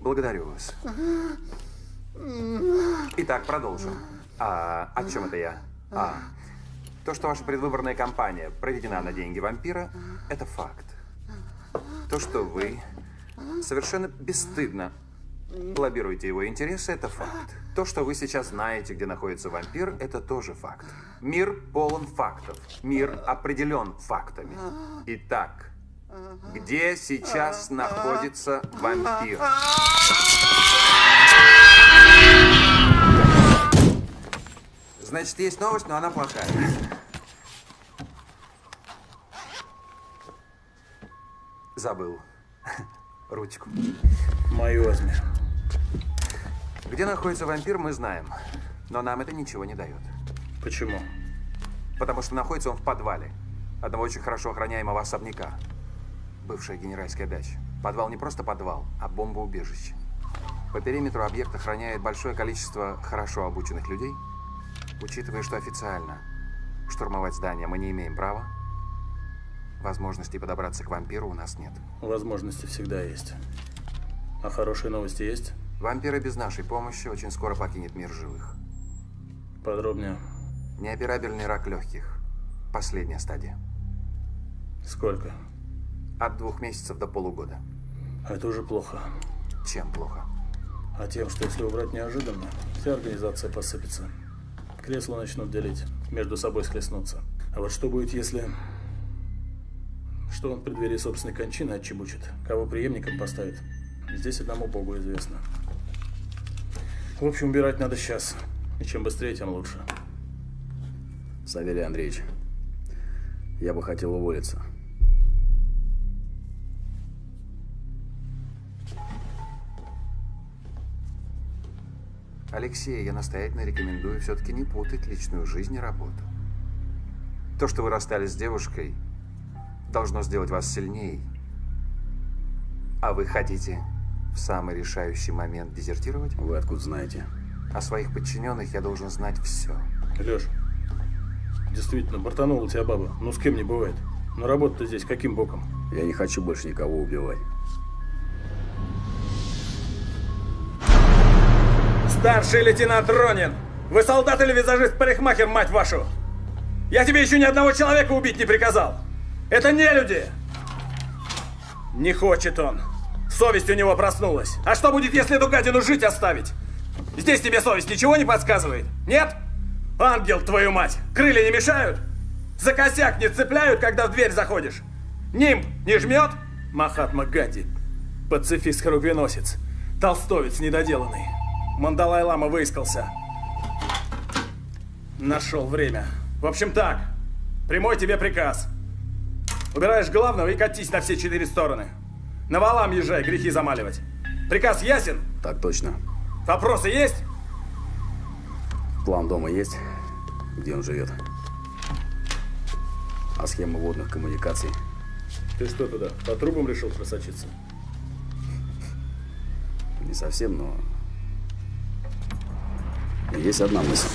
Благодарю вас. Итак, продолжим. А о чем это я? А, то, что ваша предвыборная кампания проведена на деньги вампира, это факт. То, что вы совершенно бесстыдно лоббируете его интересы, это факт. То, что вы сейчас знаете, где находится вампир, это тоже факт. Мир полон фактов. Мир определен фактами. Итак, где сейчас находится вампир? Значит, есть новость, но она плохая. Забыл. *laughs* Ручку. Мою возьми. Где находится вампир, мы знаем. Но нам это ничего не дает. Почему? Потому что находится он в подвале. Одного очень хорошо охраняемого особняка. Бывшая генеральская дача. Подвал не просто подвал, а бомбоубежище. По периметру объект охраняет большое количество хорошо обученных людей. Учитывая, что официально штурмовать здание мы не имеем права, возможности подобраться к вампиру у нас нет. Возможности всегда есть. А хорошие новости есть? Вампир и без нашей помощи очень скоро покинет мир живых. Подробнее. Неоперабельный рак легких. Последняя стадия. Сколько? От двух месяцев до полугода. Это уже плохо. Чем плохо? А тем, что если убрать неожиданно, вся организация посыпется. Кресла начнут делить, между собой схлестнуться. А вот что будет, если... Что он в преддверии собственной кончины отчебучит? Кого преемником поставит? Здесь одному богу известно. В общем, убирать надо сейчас. И чем быстрее, тем лучше. Савелий Андреевич, я бы хотел уволиться. Алексей, я настоятельно рекомендую все-таки не путать личную жизнь и работу. То, что вы расстались с девушкой, должно сделать вас сильнее. А вы хотите в самый решающий момент дезертировать? Вы откуда знаете? О своих подчиненных я должен знать все. Леш, действительно, бортанула тебя баба. Ну, с кем не бывает. Но работа-то здесь каким боком? Я не хочу больше никого убивать. Старший лейтенант Ронин! Вы солдат или визажист-парикмахер, мать вашу? Я тебе еще ни одного человека убить не приказал! Это не люди! Не хочет он. Совесть у него проснулась. А что будет, если эту гадину жить оставить? Здесь тебе совесть ничего не подсказывает? Нет? Ангел, твою мать! Крылья не мешают? За косяк не цепляют, когда в дверь заходишь? Нимб не жмет? Махатма Ганди. Пацифист-хрубеносец. Толстовец недоделанный. Мандалай-лама выискался. Нашел время. В общем так, прямой тебе приказ. Убираешь главного и катись на все четыре стороны. На валам езжай, грехи замаливать. Приказ ясен? Так точно. Вопросы есть? План дома есть? Где он живет? А схема водных коммуникаций? Ты что туда, по трубам решил просочиться? Не совсем, но... Есть одна мысль.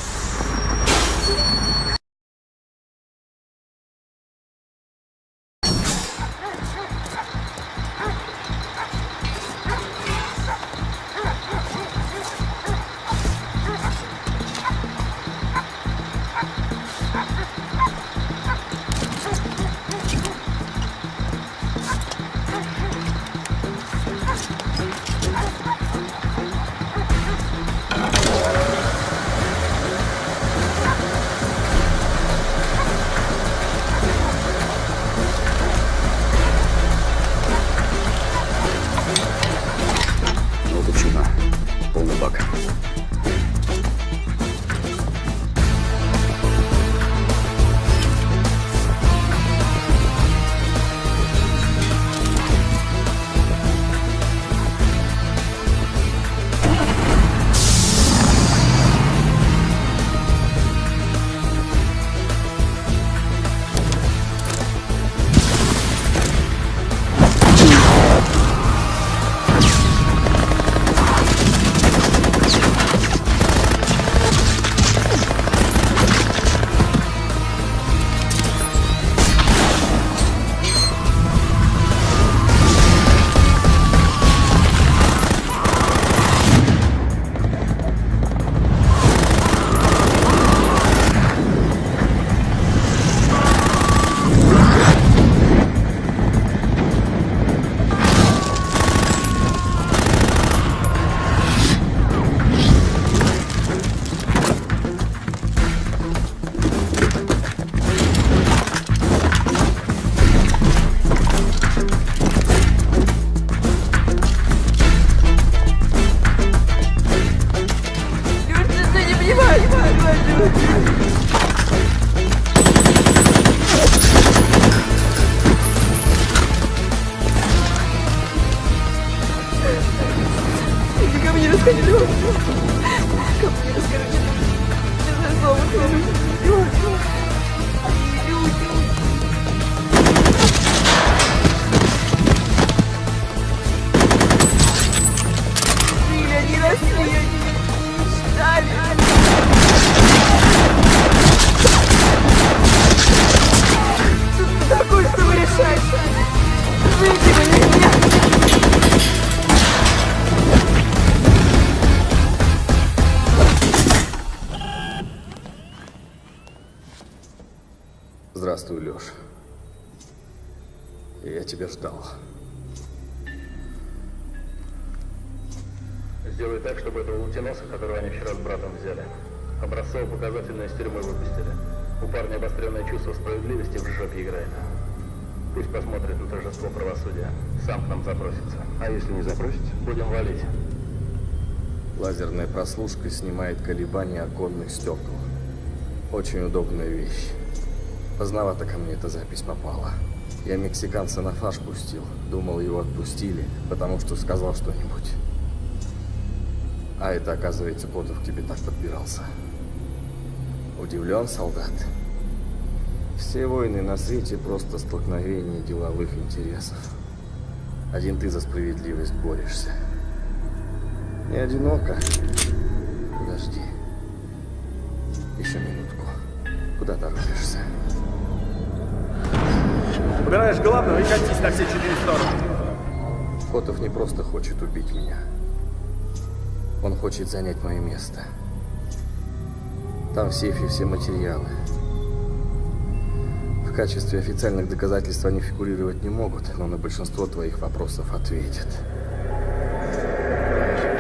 Прослушка снимает колебания оконных стекол. Очень удобная вещь. Поздновато ко мне эта запись попала. Я мексиканца на фаш пустил. Думал, его отпустили, потому что сказал что-нибудь. А это, оказывается, Котов к тебе так подбирался. Удивлен, солдат? Все войны на свете просто столкновение деловых интересов. Один ты за справедливость борешься. Не одиноко. На все четыре стороны. Котов не просто хочет убить меня. Он хочет занять мое место. Там в сейфе все материалы. В качестве официальных доказательств они фигурировать не могут, но на большинство твоих вопросов ответят.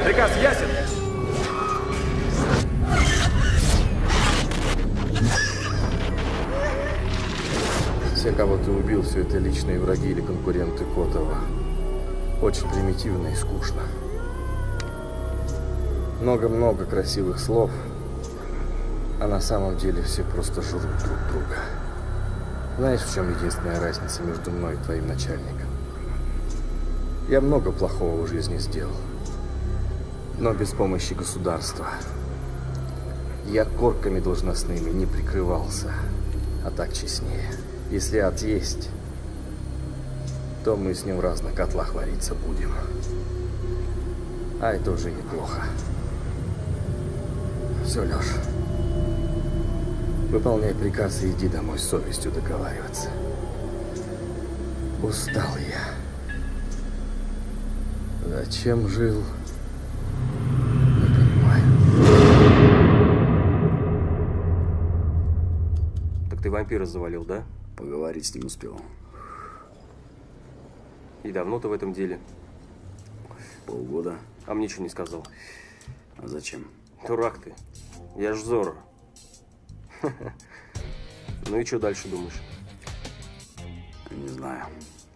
Приказ ясен? Кого ты убил, все это личные враги или конкуренты Котова. Очень примитивно и скучно. Много-много красивых слов, а на самом деле все просто жрут друг друга. Знаешь, в чем единственная разница между мной и твоим начальником? Я много плохого в жизни сделал, но без помощи государства. Я корками должностными не прикрывался, а так честнее. Если ад есть, то мы с ним в разных котлах вариться будем. А это уже неплохо. Все, Леш. Выполняй приказ и иди домой с совестью договариваться. Устал я. Зачем жил? Не понимаю. Так ты вампира завалил, да? Поговорить с ним успел. И давно ты в этом деле? Полгода. А мне что не сказал? А зачем? Дурак ты. Я ж Зоро. *laughs* Ну и что дальше думаешь? Не знаю.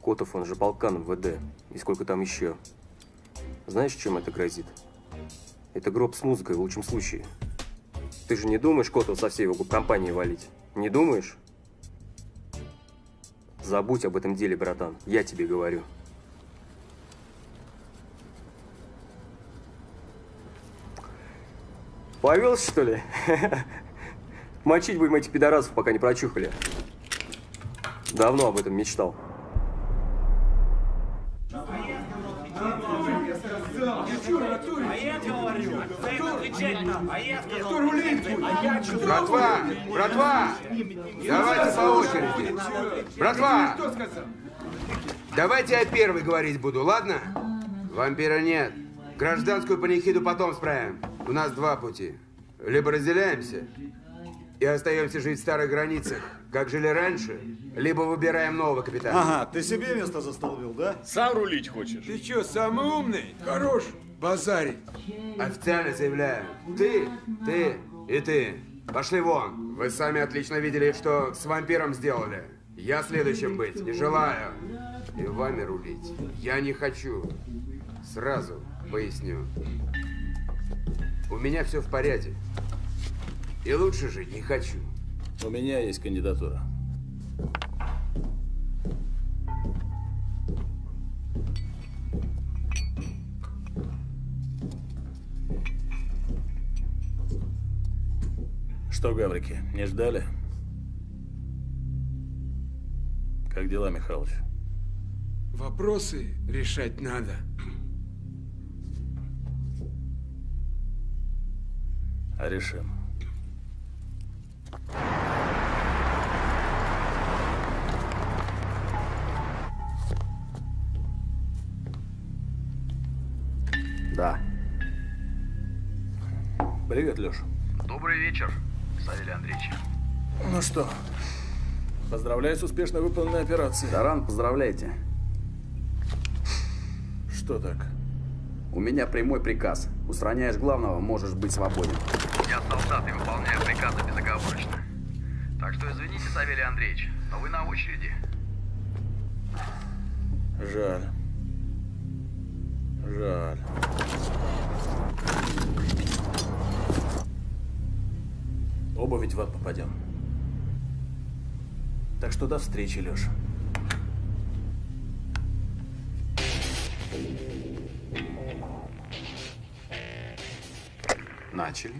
Котов, он же полкан в ВД. И сколько там еще? Знаешь, чем это грозит? Это гроб с музыкой в лучшем случае. Ты же не думаешь Котова со всей его компанией валить? Не думаешь? Забудь об этом деле, братан. Я тебе говорю. Повелся, что ли? *laughs* Мочить будем этих пидорасов, пока не прочухали. Давно об этом мечтал. Братва! Братва! Давайте по очереди. Братва! Давайте я первый говорить буду, ладно? Вампира нет. Гражданскую панихиду потом справим. У нас два пути. Либо разделяемся и остаемся жить в старых границах, как жили раньше, либо выбираем нового капитана. Ага, ты себе место застолбил, да? Сам рулить хочешь? Ты что, самый умный? Хорош базарить. Официально заявляю. Ты, ты и ты. Пошли вон. Вы сами отлично видели, что с вампиром сделали. Я следующим быть не желаю. И вами рулить я не хочу. Сразу поясню. У меня все в порядке. И лучше жить не хочу. У меня есть кандидатура. Что, гаврики, не ждали? Как дела, Михалыч? Вопросы решать надо. А решим. Да. Привет, Леш. Добрый вечер, Савелий Андреевич. Ну что, поздравляю с успешно выполненной операцией. Таран, поздравляйте. Что так? У меня прямой приказ. Устраняешь главного, можешь быть свободен. Я солдат и выполняю приказы безоговорочно. Так что извините, Савелий Андреевич, но вы на очереди. Жаль. Жаль. Оба ведь в ад попадем. Так что до встречи, Леша. Начали.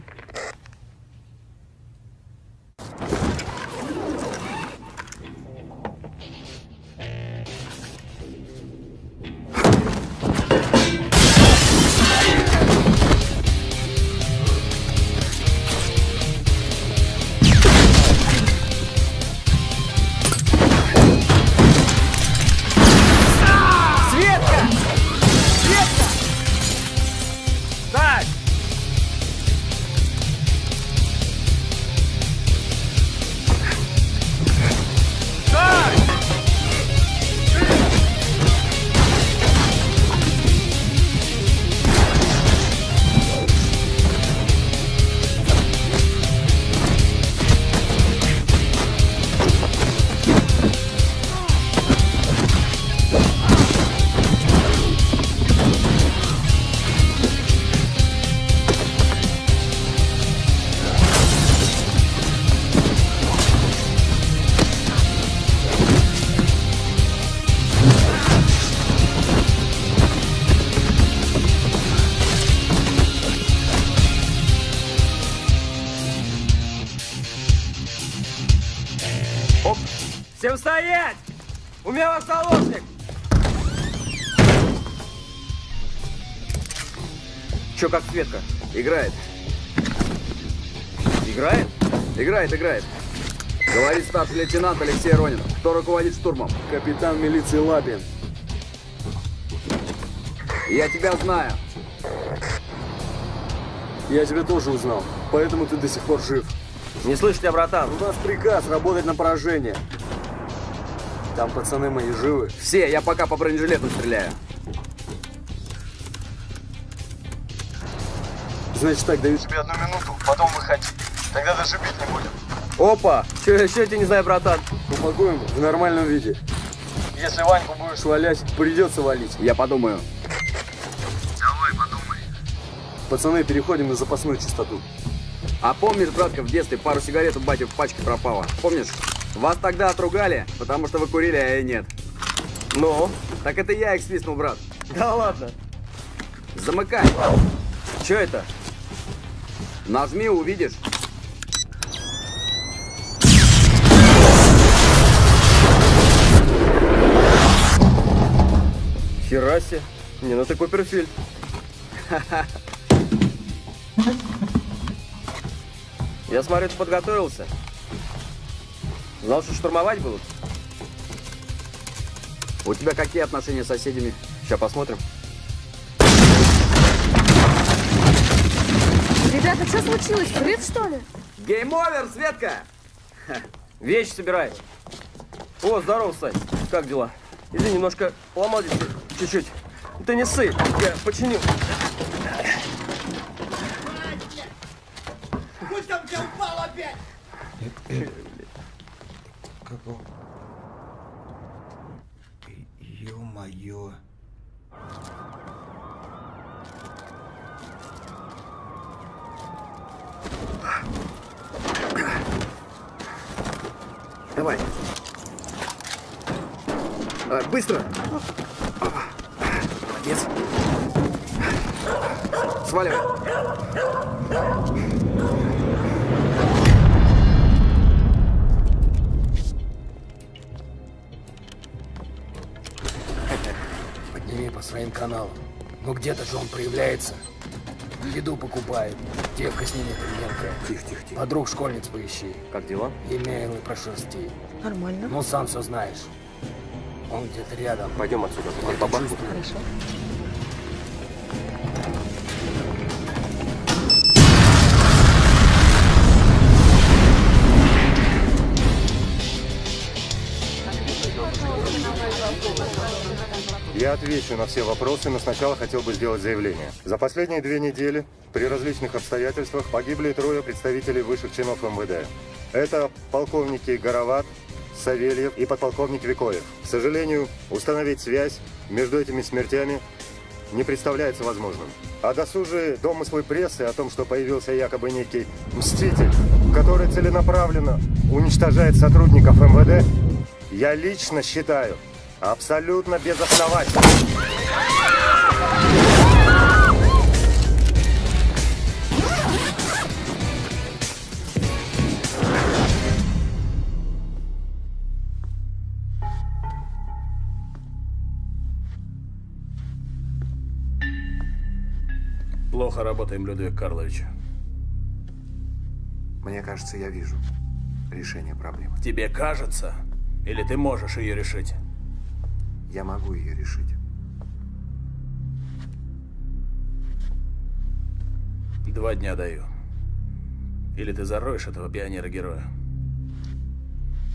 Как Светка? Играет. Играет? Играет, играет. Говорит старший лейтенант Алексей Ронин. Кто руководит штурмом? Капитан милиции Лапин. Я тебя знаю. Я тебя тоже узнал, поэтому ты до сих пор жив. Не слышу тебя, братан. У нас приказ работать на поражение. Там пацаны мои живы. Все, я пока по бронежилету стреляю. Значит так, даю тебе одну минуту, потом выходи. Тогда даже бить не будем. Опа! Че, еще я тебя не знаю, братан. Упакуем в нормальном виде. Если Ваньку будешь валять, придется валить. Я подумаю. Давай, подумай. Пацаны, переходим на запасную частоту. А помнишь, братка, в детстве пару сигарет у бати в пачке пропало? Помнишь? Вас тогда отругали, потому что вы курили, а я нет. Ну? Так это я их свистнул, брат. Да ладно. Замыкай. Че это? Нажми, увидишь. Хера себе. Не, ну ты Куперфильд. *laughs* Я смотрю, ты подготовился. Знал, что штурмовать будут? У тебя какие отношения с соседями? Сейчас посмотрим. Ребята, что случилось? Взрыв, что ли? Game over, Светка! Вещи собирай. О, здорово, Сань. Как дела? Иди, немножко здесь чуть-чуть. Ты не ссы, я починю. Подруг школьниц поищи. Как дела? Имейлы прошерсти. Нормально. Ну, сам все знаешь. Он где-то рядом. Пойдем отсюда. Хорошо. Отвечу на все вопросы, но сначала хотел бы сделать заявление. За последние две недели при различных обстоятельствах погибли трое представителей высших чинов МВД. Это полковники Гороват, Савельев и подполковник Викоев. К сожалению, установить связь между этими смертями не представляется возможным. А досужие домыслы прессы о том, что появился якобы некий мститель, который целенаправленно уничтожает сотрудников МВД, я лично считаю Абсолютно безосновательно. Плохо работаем, Людвиг Карлович. Мне кажется, я вижу решение проблемы. Тебе кажется? Или ты можешь ее решить? Я могу ее решить. Два дня даю. Или ты зароешь этого пионера-героя.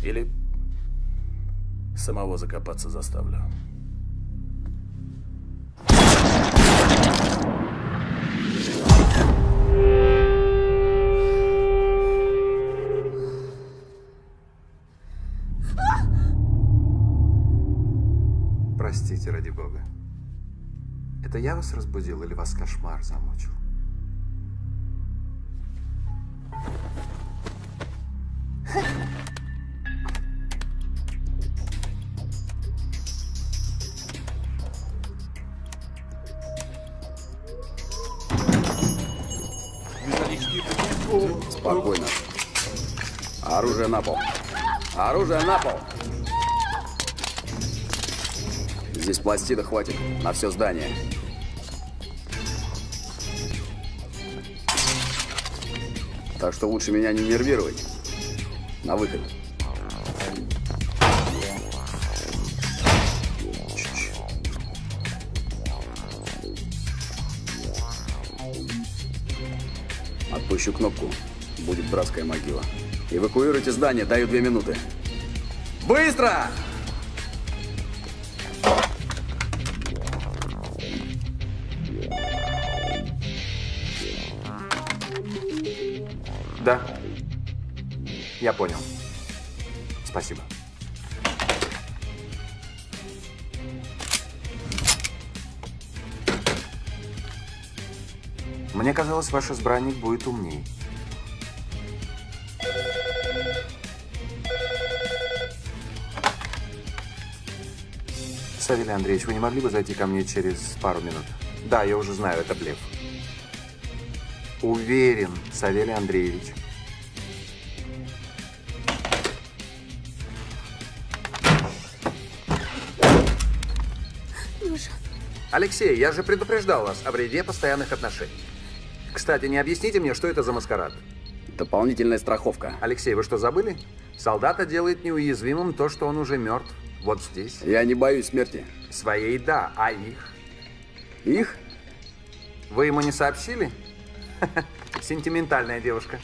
Или самого закопаться заставлю. Простите, ради бога. Это я вас разбудил или вас кошмар замучил? Спокойно. Оружие на пол. Оружие на пол. Здесь пластина хватит на все здание. Так что лучше меня не нервировать. На выход. Отпущу кнопку. Будет братская могила. Эвакуируйте здание, даю две минуты. Быстро! Да. Я понял. Спасибо. Мне казалось, ваш избранник будет умней. Савелий Андреевич, вы не могли бы зайти ко мне через пару минут? Да, я уже знаю, это блеф. Уверен, Савелий Андреевич. Леша, Алексей, я же предупреждал вас о вреде постоянных отношений. Кстати, не объясните мне, что это за маскарад? Дополнительная страховка. Алексей, вы что, забыли? Солдата делает неуязвимым то, что он уже мертв. Вот здесь. Я не боюсь смерти. Своей да, а их? Их? Вы ему не сообщили? Сентиментальная девушка.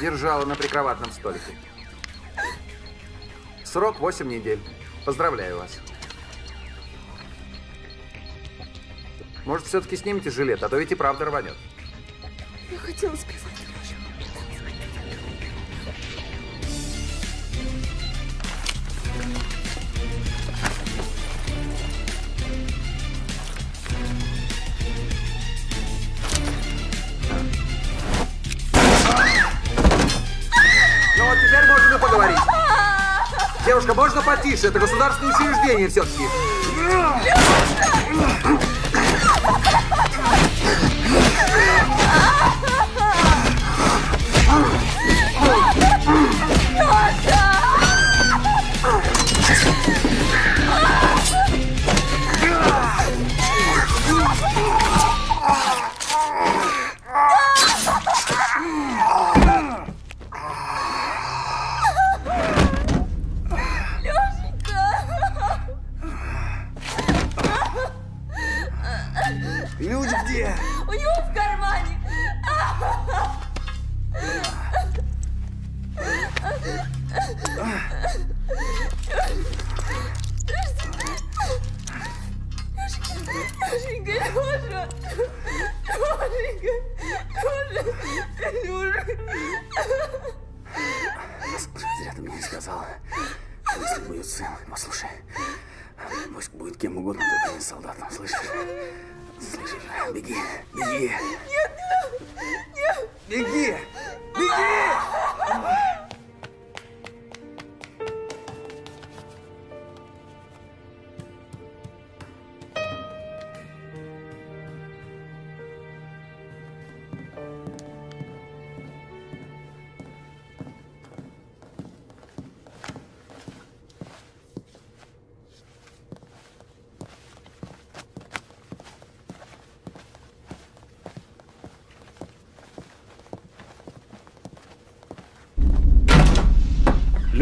Держала на прикроватном столике. Срок 8 недель. Поздравляю вас. Может, все-таки снимите жилет, а то ведь и правда рванет. я хотела сказать. Потише? Это государственное учреждение все-таки.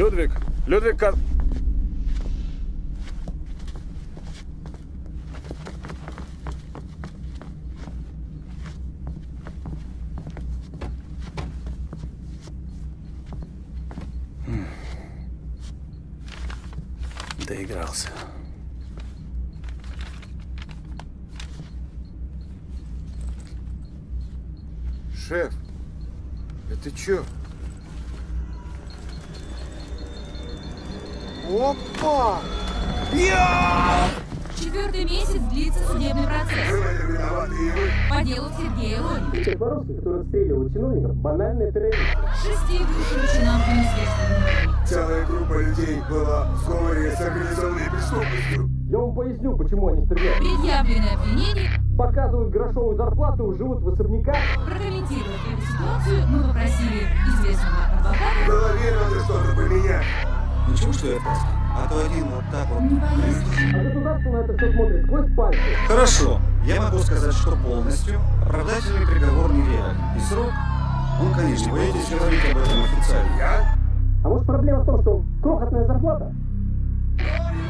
Людвиг, Людвиг Поясню, почему они стреляют. Предъявленное обвинение. Показывают грошовую зарплату, живут в особняках. Прокомментировать эту ситуацию мы попросили известного адвоката. В голове надо что-то поменять. Ничего, что я просто? А то один вот так вот. А государство на это все смотрит сквозь пальцы. Хорошо, я могу сказать, что полностью оправдательный приговор нереален. И срок, он, конечно, вы будете говорить об этом официально. Я? А может проблема в том, что крохотная зарплата?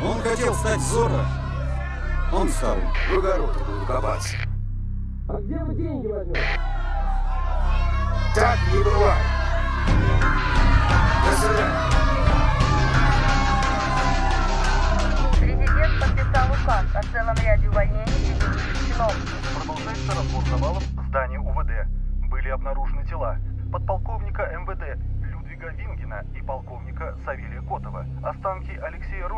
Он хотел стать Зорро. Он стал. В огороде буду копаться. А где вы деньги возьмете? Так не бывает. До свидания. Президент подписал указ о целом ряде увольнений чиновников. Продолжается разбор завалов в здании УВД. Были обнаружены тела подполковника МВД Людвига Вингина и полковника Савелия Котова. Останки Алексея Ронина,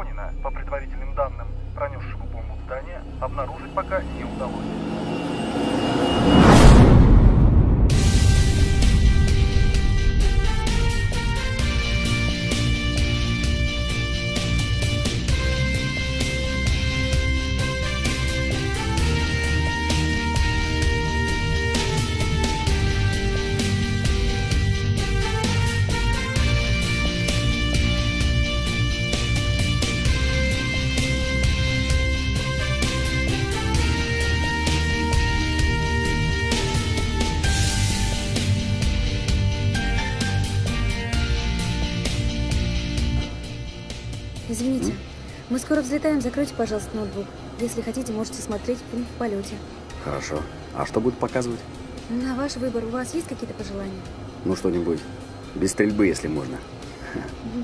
взлетаем. Закройте, пожалуйста, ноутбук. Если хотите, можете смотреть фильм в полете. Хорошо. А что будут показывать? На ваш выбор. У вас есть какие-то пожелания? Ну, что-нибудь. Без стрельбы, если можно.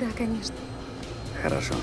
Да, конечно. Хорошо.